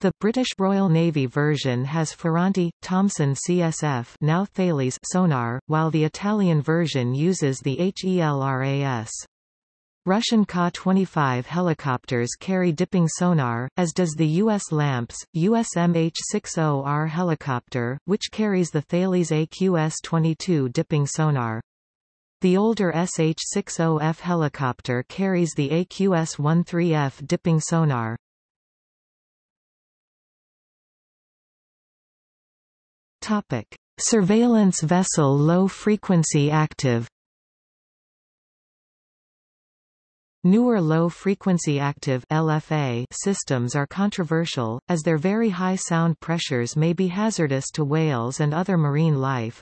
The British Royal Navy version has Ferranti, Thomson CSF now Thales sonar, while the Italian version uses the HELRAS. Russian Ka-25 helicopters carry dipping sonar, as does the U.S. LAMPS, US MH-60R helicopter, which carries the Thales AQS-22 dipping sonar. The older SH-60F helicopter carries the AQS-13F dipping sonar. Topic. Surveillance vessel low-frequency active Newer low-frequency active LFA systems are controversial, as their very high sound pressures may be hazardous to whales and other marine life.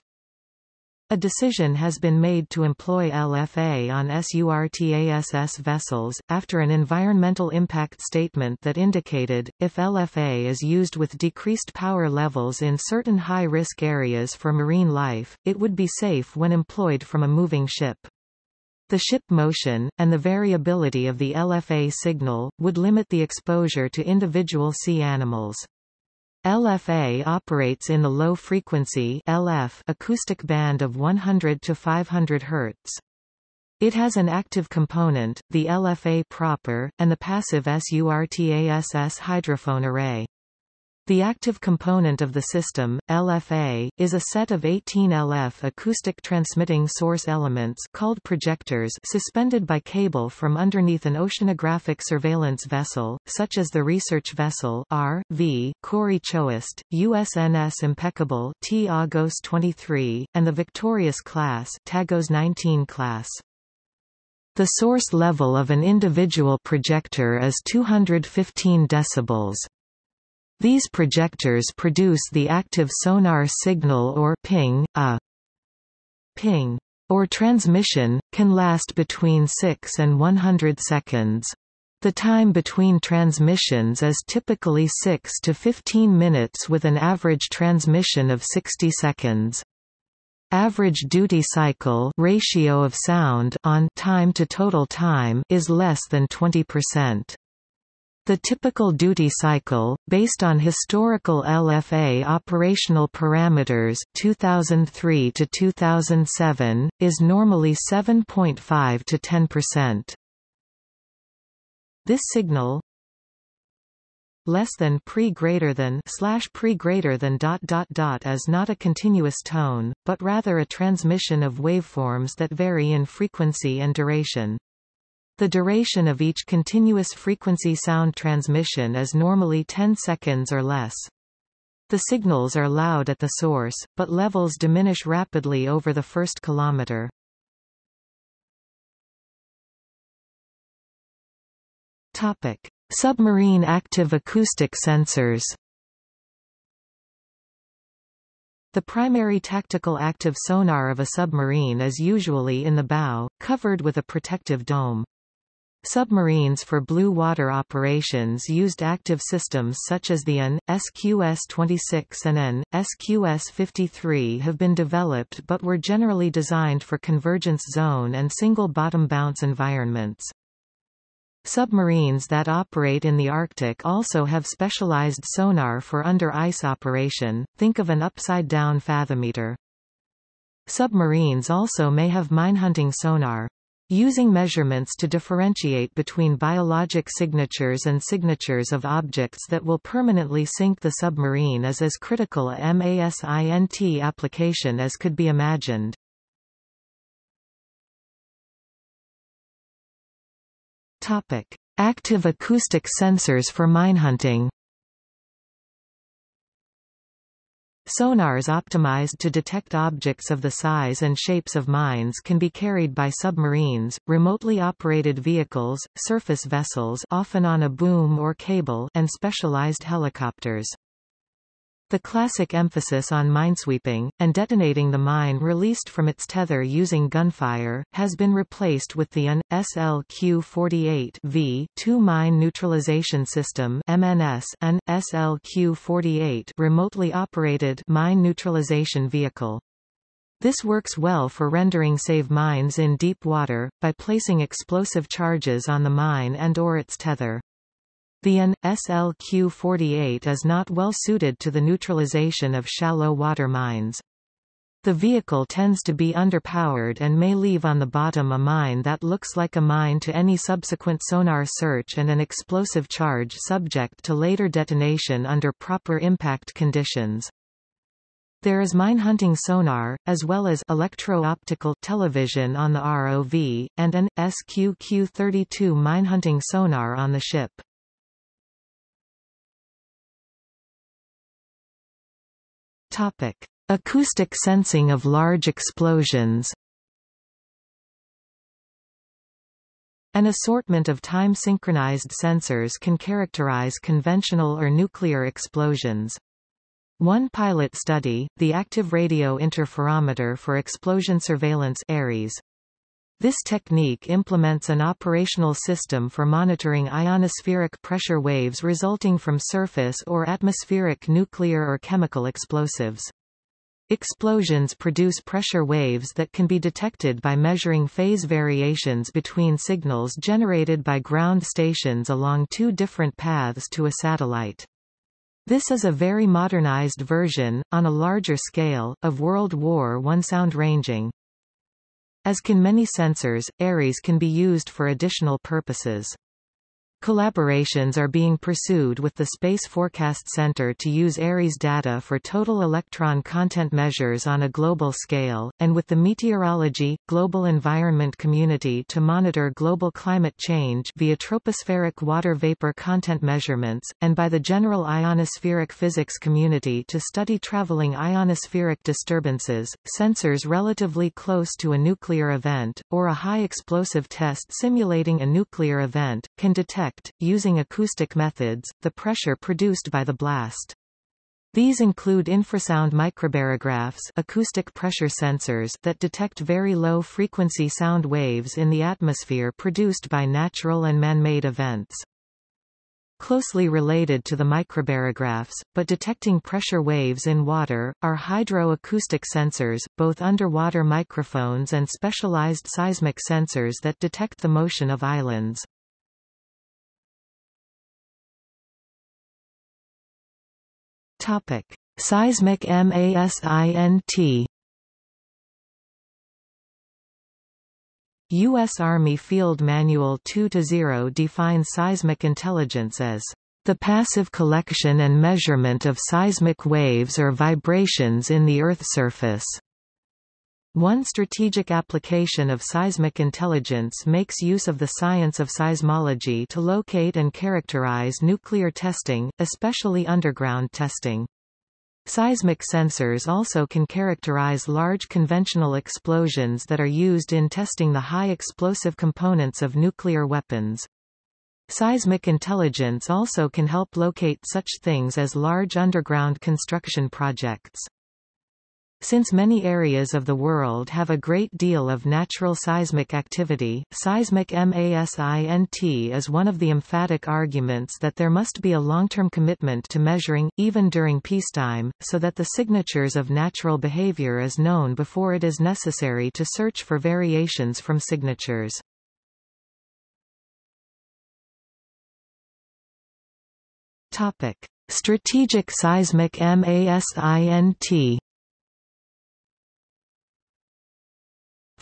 A decision has been made to employ LFA on SURTASS vessels, after an environmental impact statement that indicated, if LFA is used with decreased power levels in certain high-risk areas for marine life, it would be safe when employed from a moving ship. The ship motion, and the variability of the LFA signal, would limit the exposure to individual sea animals. LFA operates in the low-frequency acoustic band of 100 to 500 Hz. It has an active component, the LFA proper, and the passive SURTASS hydrophone array. The active component of the system, LFA, is a set of 18 LF acoustic transmitting source elements called projectors suspended by cable from underneath an oceanographic surveillance vessel, such as the research vessel R.V. Cory Chouest, USNS Impeccable T-AGOS 23, and the Victorious class T-AGOS 19 class. The source level of an individual projector is 215 decibels. These projectors produce the active sonar signal or ping, a ping or transmission, can last between 6 and 100 seconds. The time between transmissions is typically 6 to 15 minutes with an average transmission of 60 seconds. Average duty cycle ratio of sound on time to total time is less than 20%. The typical duty cycle, based on historical LFA operational parameters 2003 to 2007, is normally 7.5 to 10%. This signal less than pre greater than slash pre greater than dot dot dot is not a continuous tone, but rather a transmission of waveforms that vary in frequency and duration. The duration of each continuous frequency sound transmission is normally 10 seconds or less. The signals are loud at the source, but levels diminish rapidly over the first kilometer. Topic: Submarine active acoustic sensors. The primary tactical active sonar of a submarine is usually in the bow, covered with a protective dome. Submarines for blue water operations used active systems such as the AN, SQS-26 and AN, SQS-53 have been developed but were generally designed for convergence zone and single bottom bounce environments. Submarines that operate in the Arctic also have specialized sonar for under-ice operation, think of an upside-down fathometer. Submarines also may have minehunting sonar. Using measurements to differentiate between biologic signatures and signatures of objects that will permanently sink the submarine is as critical a MASINT application as could be imagined. Active acoustic sensors for minehunting. Sonars optimized to detect objects of the size and shapes of mines can be carried by submarines, remotely operated vehicles, surface vessels often on a boom or cable and specialized helicopters. The classic emphasis on minesweeping, and detonating the mine released from its tether using gunfire, has been replaced with the AN, SLQ-48V two-mine neutralization system MNS, and SLQ-48 remotely operated mine neutralization vehicle. This works well for rendering save mines in deep water, by placing explosive charges on the mine and or its tether. The AN, SLQ-48 is not well suited to the neutralization of shallow water mines. The vehicle tends to be underpowered and may leave on the bottom a mine that looks like a mine to any subsequent sonar search and an explosive charge subject to later detonation under proper impact conditions. There is mine-hunting sonar, as well as electro-optical television on the ROV, and an SQQ-32 mine-hunting sonar on the ship. Topic: Acoustic sensing of large explosions An assortment of time-synchronized sensors can characterize conventional or nuclear explosions. One pilot study, the Active Radio Interferometer for Explosion Surveillance ARIES. This technique implements an operational system for monitoring ionospheric pressure waves resulting from surface or atmospheric nuclear or chemical explosives. Explosions produce pressure waves that can be detected by measuring phase variations between signals generated by ground stations along two different paths to a satellite. This is a very modernized version, on a larger scale, of World War I sound ranging. As can many sensors, ARIES can be used for additional purposes. Collaborations are being pursued with the Space Forecast Center to use ARIES data for total electron content measures on a global scale, and with the Meteorology, Global Environment Community to monitor global climate change via tropospheric water vapor content measurements, and by the General Ionospheric Physics Community to study traveling ionospheric disturbances, sensors relatively close to a nuclear event, or a high explosive test simulating a nuclear event, can detect using acoustic methods, the pressure produced by the blast. These include infrasound microbarographs acoustic pressure sensors that detect very low-frequency sound waves in the atmosphere produced by natural and man-made events. Closely related to the microbarographs, but detecting pressure waves in water, are hydroacoustic sensors, both underwater microphones and specialized seismic sensors that detect the motion of islands. Topic: Seismic MASINT U.S. Army Field Manual 2-0 defines seismic intelligence as the passive collection and measurement of seismic waves or vibrations in the Earth's surface. One strategic application of seismic intelligence makes use of the science of seismology to locate and characterize nuclear testing, especially underground testing. Seismic sensors also can characterize large conventional explosions that are used in testing the high explosive components of nuclear weapons. Seismic intelligence also can help locate such things as large underground construction projects. Since many areas of the world have a great deal of natural seismic activity, seismic MASINT is one of the emphatic arguments that there must be a long-term commitment to measuring, even during peacetime, so that the signatures of natural behavior is known before it is necessary to search for variations from signatures. Topic. Strategic seismic MASINT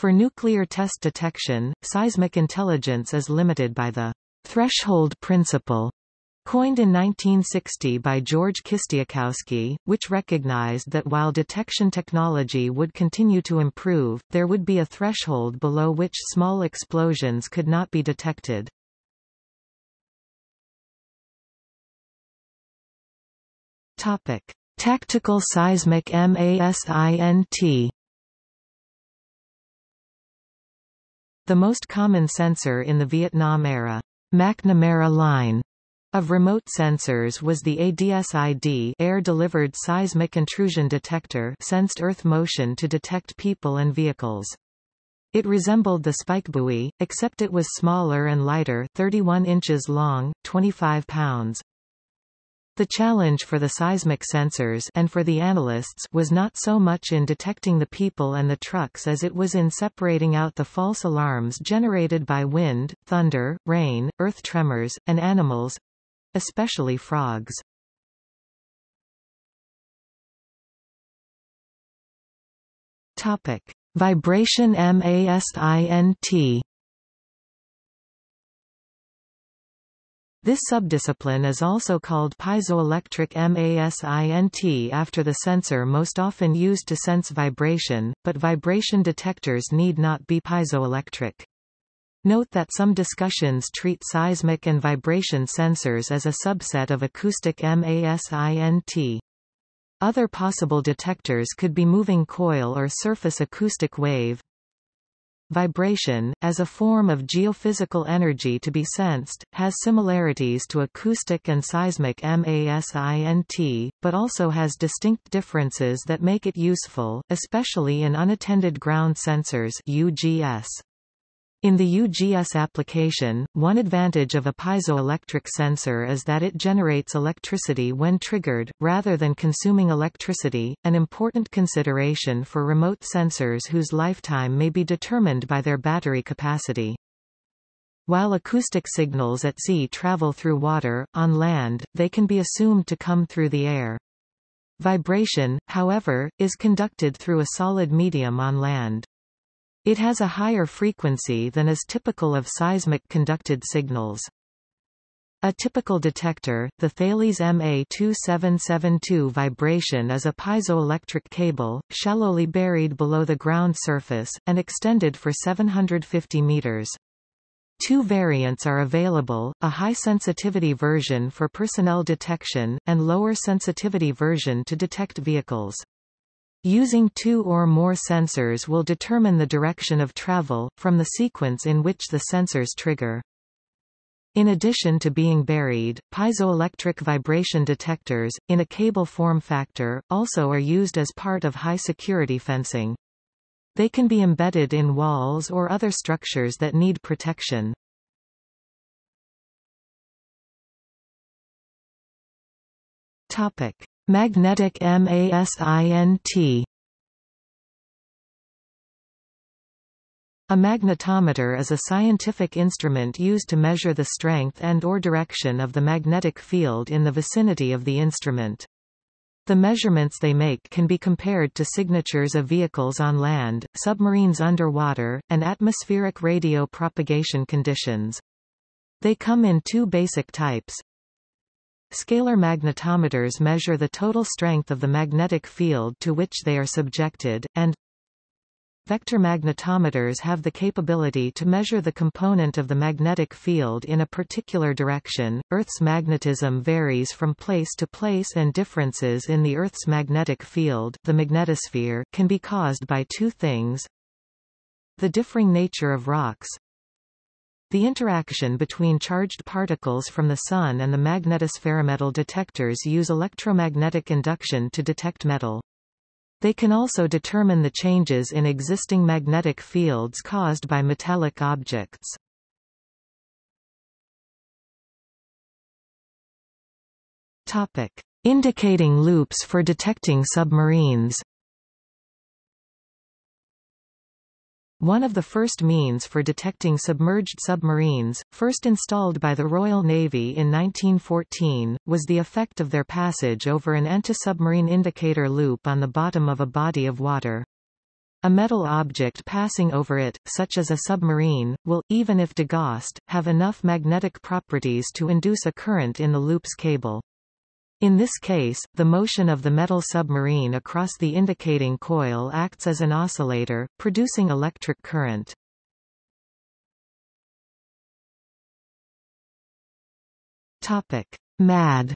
For nuclear test detection, seismic intelligence is limited by the threshold principle coined in 1960 by George Kistiakowsky, which recognized that while detection technology would continue to improve, there would be a threshold below which small explosions could not be detected. Topic: Tactical seismic MASINT The most common sensor in the Vietnam-era McNamara line of remote sensors was the ADSID air-delivered seismic intrusion detector sensed Earth motion to detect people and vehicles. It resembled the spike buoy, except it was smaller and lighter 31 inches long, 25 pounds. The challenge for the seismic sensors and for the analysts was not so much in detecting the people and the trucks as it was in separating out the false alarms generated by wind, thunder, rain, earth tremors, and animals—especially frogs. Topic: Vibration MASINT This subdiscipline is also called piezoelectric MASINT after the sensor most often used to sense vibration, but vibration detectors need not be piezoelectric. Note that some discussions treat seismic and vibration sensors as a subset of acoustic MASINT. Other possible detectors could be moving coil or surface acoustic wave. Vibration, as a form of geophysical energy to be sensed, has similarities to acoustic and seismic MASINT, but also has distinct differences that make it useful, especially in unattended ground sensors UGS. In the UGS application, one advantage of a piezoelectric sensor is that it generates electricity when triggered, rather than consuming electricity, an important consideration for remote sensors whose lifetime may be determined by their battery capacity. While acoustic signals at sea travel through water, on land, they can be assumed to come through the air. Vibration, however, is conducted through a solid medium on land. It has a higher frequency than is typical of seismic conducted signals. A typical detector, the Thales MA2772 vibration is a piezoelectric cable, shallowly buried below the ground surface, and extended for 750 meters. Two variants are available, a high-sensitivity version for personnel detection, and lower sensitivity version to detect vehicles. Using two or more sensors will determine the direction of travel, from the sequence in which the sensors trigger. In addition to being buried, piezoelectric vibration detectors, in a cable form factor, also are used as part of high-security fencing. They can be embedded in walls or other structures that need protection. Topic. Magnetic MASINT A magnetometer is a scientific instrument used to measure the strength and or direction of the magnetic field in the vicinity of the instrument. The measurements they make can be compared to signatures of vehicles on land, submarines underwater, and atmospheric radio propagation conditions. They come in two basic types, Scalar magnetometers measure the total strength of the magnetic field to which they are subjected, and Vector magnetometers have the capability to measure the component of the magnetic field in a particular direction. Earth's magnetism varies from place to place and differences in the Earth's magnetic field, the magnetosphere, can be caused by two things. The differing nature of rocks, the interaction between charged particles from the Sun and the magnetosphere metal detectors use electromagnetic induction to detect metal. They can also determine the changes in existing magnetic fields caused by metallic objects. Topic. Indicating loops for detecting submarines One of the first means for detecting submerged submarines, first installed by the Royal Navy in 1914, was the effect of their passage over an anti-submarine indicator loop on the bottom of a body of water. A metal object passing over it, such as a submarine, will, even if degaussed, have enough magnetic properties to induce a current in the loop's cable. In this case, the motion of the metal submarine across the indicating coil acts as an oscillator, producing electric current. Topic: MAD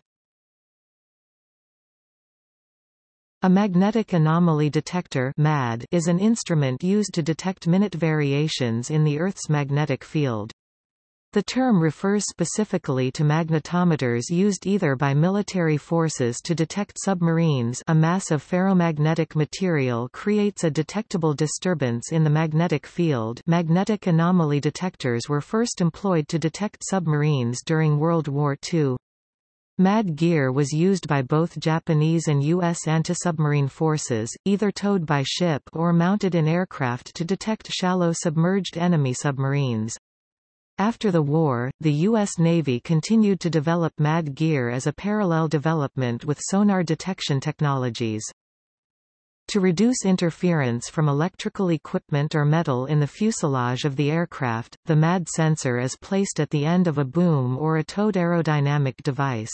A magnetic anomaly detector MAD is an instrument used to detect minute variations in the Earth's magnetic field. The term refers specifically to magnetometers used either by military forces to detect submarines a mass of ferromagnetic material creates a detectable disturbance in the magnetic field magnetic anomaly detectors were first employed to detect submarines during World War II. MAD gear was used by both Japanese and U.S. anti-submarine forces, either towed by ship or mounted in aircraft to detect shallow submerged enemy submarines. After the war, the U.S. Navy continued to develop MAD gear as a parallel development with sonar detection technologies. To reduce interference from electrical equipment or metal in the fuselage of the aircraft, the MAD sensor is placed at the end of a boom or a towed aerodynamic device.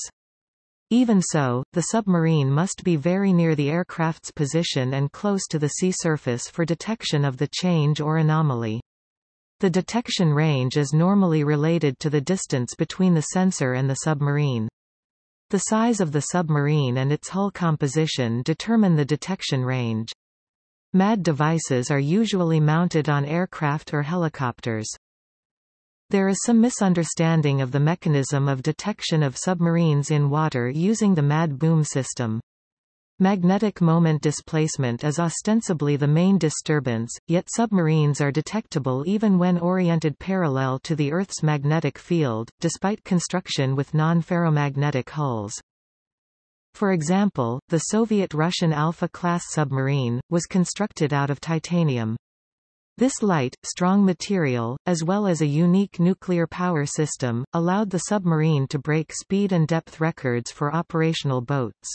Even so, the submarine must be very near the aircraft's position and close to the sea surface for detection of the change or anomaly. The detection range is normally related to the distance between the sensor and the submarine. The size of the submarine and its hull composition determine the detection range. MAD devices are usually mounted on aircraft or helicopters. There is some misunderstanding of the mechanism of detection of submarines in water using the MAD boom system. Magnetic moment displacement is ostensibly the main disturbance, yet submarines are detectable even when oriented parallel to the Earth's magnetic field, despite construction with non-ferromagnetic hulls. For example, the Soviet-Russian Alpha-class submarine, was constructed out of titanium. This light, strong material, as well as a unique nuclear power system, allowed the submarine to break speed and depth records for operational boats.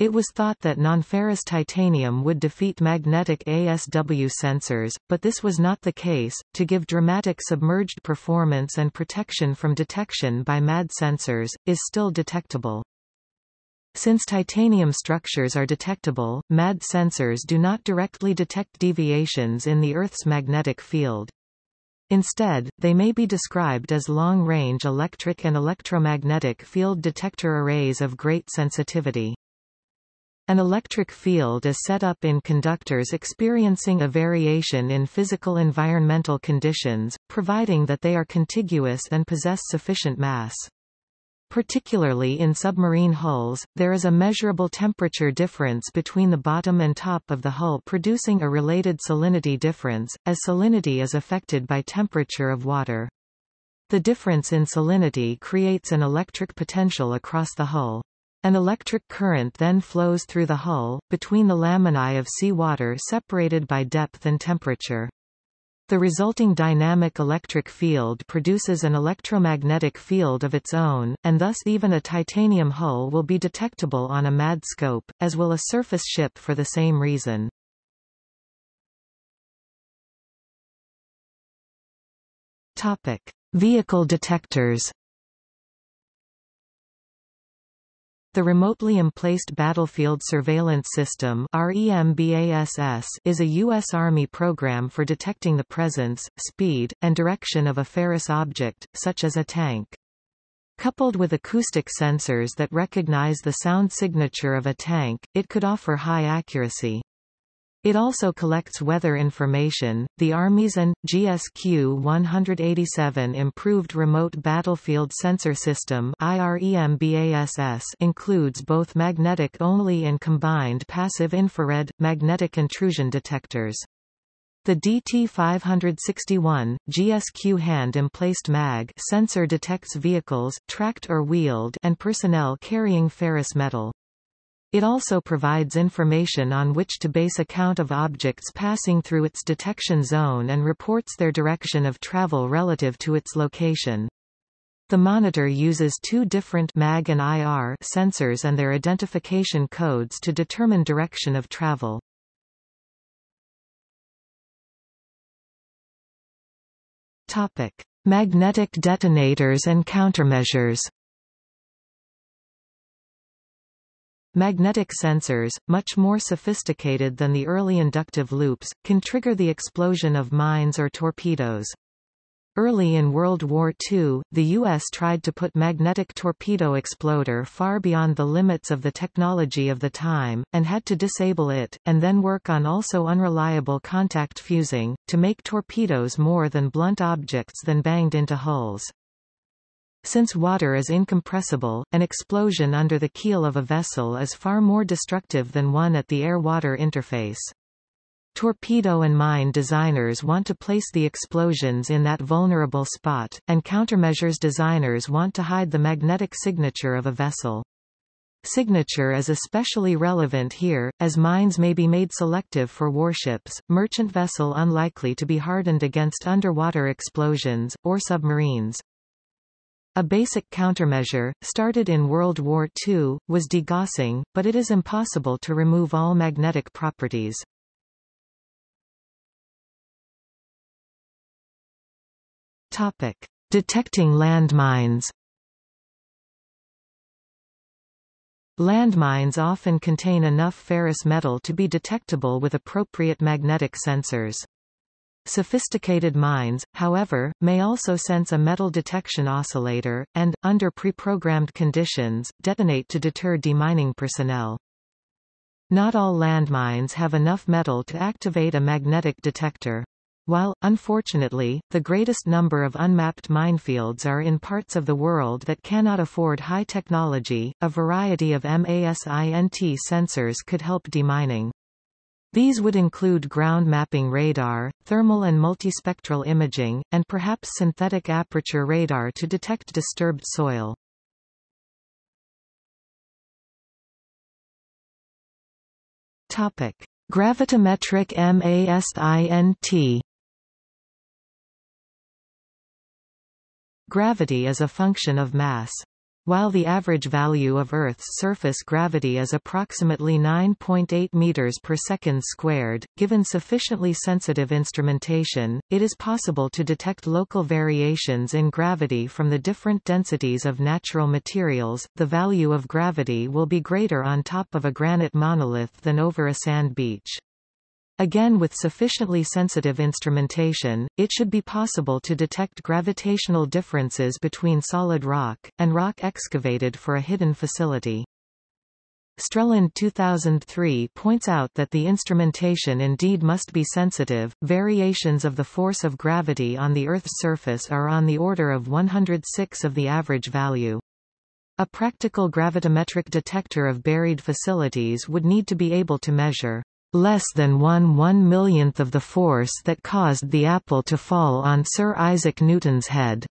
It was thought that nonferrous titanium would defeat magnetic ASW sensors, but this was not the case. To give dramatic submerged performance and protection from detection by MAD sensors, is still detectable. Since titanium structures are detectable, MAD sensors do not directly detect deviations in the Earth's magnetic field. Instead, they may be described as long-range electric and electromagnetic field detector arrays of great sensitivity. An electric field is set up in conductors experiencing a variation in physical environmental conditions, providing that they are contiguous and possess sufficient mass. Particularly in submarine hulls, there is a measurable temperature difference between the bottom and top of the hull producing a related salinity difference, as salinity is affected by temperature of water. The difference in salinity creates an electric potential across the hull. An electric current then flows through the hull, between the laminae of seawater separated by depth and temperature. The resulting dynamic electric field produces an electromagnetic field of its own, and thus even a titanium hull will be detectable on a MAD scope, as will a surface ship for the same reason. Topic. Vehicle detectors The Remotely Emplaced Battlefield Surveillance System is a U.S. Army program for detecting the presence, speed, and direction of a ferrous object, such as a tank. Coupled with acoustic sensors that recognize the sound signature of a tank, it could offer high accuracy. It also collects weather information. The Army's AN GSQ 187 Improved Remote Battlefield Sensor System includes both magnetic-only and combined passive infrared, magnetic intrusion detectors. The DT-561, GSQ hand-emplaced MAG sensor detects vehicles, tracked or wheeled and personnel carrying ferrous metal. It also provides information on which to base a count of objects passing through its detection zone and reports their direction of travel relative to its location. The monitor uses two different MAG and IR sensors and their identification codes to determine direction of travel. Topic: Magnetic detonators and countermeasures. Magnetic sensors, much more sophisticated than the early inductive loops, can trigger the explosion of mines or torpedoes. Early in World War II, the U.S. tried to put magnetic torpedo exploder far beyond the limits of the technology of the time, and had to disable it, and then work on also unreliable contact fusing, to make torpedoes more than blunt objects than banged into hulls. Since water is incompressible, an explosion under the keel of a vessel is far more destructive than one at the air-water interface. Torpedo and mine designers want to place the explosions in that vulnerable spot, and countermeasures designers want to hide the magnetic signature of a vessel. Signature is especially relevant here, as mines may be made selective for warships, merchant vessel unlikely to be hardened against underwater explosions, or submarines. A basic countermeasure, started in World War II, was degaussing, but it is impossible to remove all magnetic properties. Topic. Detecting landmines Landmines often contain enough ferrous metal to be detectable with appropriate magnetic sensors. Sophisticated mines, however, may also sense a metal detection oscillator, and, under pre-programmed conditions, detonate to deter demining personnel. Not all landmines have enough metal to activate a magnetic detector. While, unfortunately, the greatest number of unmapped minefields are in parts of the world that cannot afford high technology, a variety of MASINT sensors could help demining. These would include ground mapping radar, thermal and multispectral imaging, and perhaps synthetic aperture radar to detect disturbed soil. Topic: Gravitometric MASINT Gravity is a function of mass. While the average value of Earth's surface gravity is approximately 9.8 meters per second squared, given sufficiently sensitive instrumentation, it is possible to detect local variations in gravity from the different densities of natural materials. The value of gravity will be greater on top of a granite monolith than over a sand beach. Again with sufficiently sensitive instrumentation, it should be possible to detect gravitational differences between solid rock, and rock excavated for a hidden facility. Strelland 2003 points out that the instrumentation indeed must be sensitive. Variations of the force of gravity on the Earth's surface are on the order of 106 of the average value. A practical gravitometric detector of buried facilities would need to be able to measure less than one one millionth of the force that caused the apple to fall on Sir Isaac Newton's head.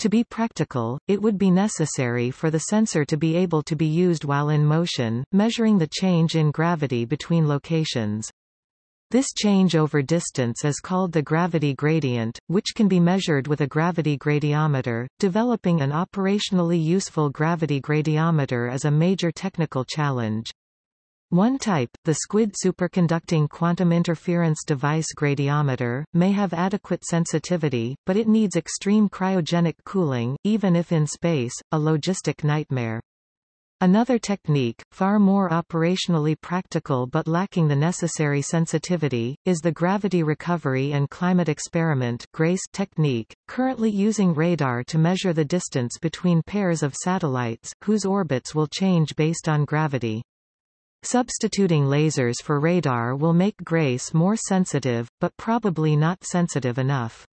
To be practical, it would be necessary for the sensor to be able to be used while in motion, measuring the change in gravity between locations. This change over distance is called the gravity gradient, which can be measured with a gravity gradiometer. Developing an operationally useful gravity gradiometer is a major technical challenge. One type, the SQUID superconducting quantum interference device gradiometer, may have adequate sensitivity, but it needs extreme cryogenic cooling, even if in space, a logistic nightmare. Another technique, far more operationally practical but lacking the necessary sensitivity, is the Gravity Recovery and Climate Experiment GRACE technique, currently using radar to measure the distance between pairs of satellites, whose orbits will change based on gravity. Substituting lasers for radar will make GRACE more sensitive, but probably not sensitive enough.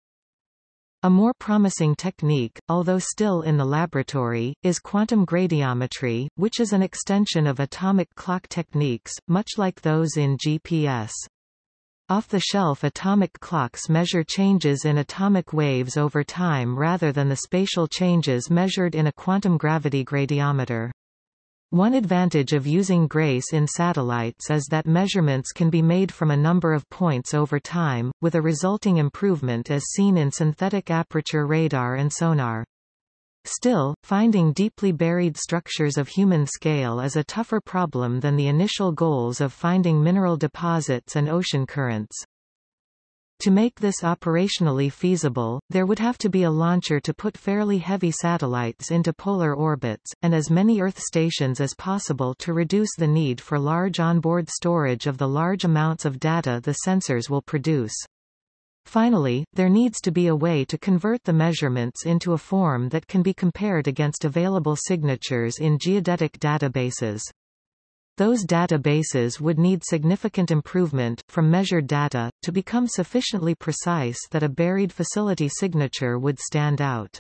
A more promising technique, although still in the laboratory, is quantum gradiometry, which is an extension of atomic clock techniques, much like those in GPS. Off-the-shelf atomic clocks measure changes in atomic waves over time rather than the spatial changes measured in a quantum gravity gradiometer. One advantage of using GRACE in satellites is that measurements can be made from a number of points over time, with a resulting improvement as seen in synthetic aperture radar and sonar. Still, finding deeply buried structures of human scale is a tougher problem than the initial goals of finding mineral deposits and ocean currents. To make this operationally feasible, there would have to be a launcher to put fairly heavy satellites into polar orbits, and as many Earth stations as possible to reduce the need for large onboard storage of the large amounts of data the sensors will produce. Finally, there needs to be a way to convert the measurements into a form that can be compared against available signatures in geodetic databases. Those databases would need significant improvement, from measured data, to become sufficiently precise that a buried facility signature would stand out.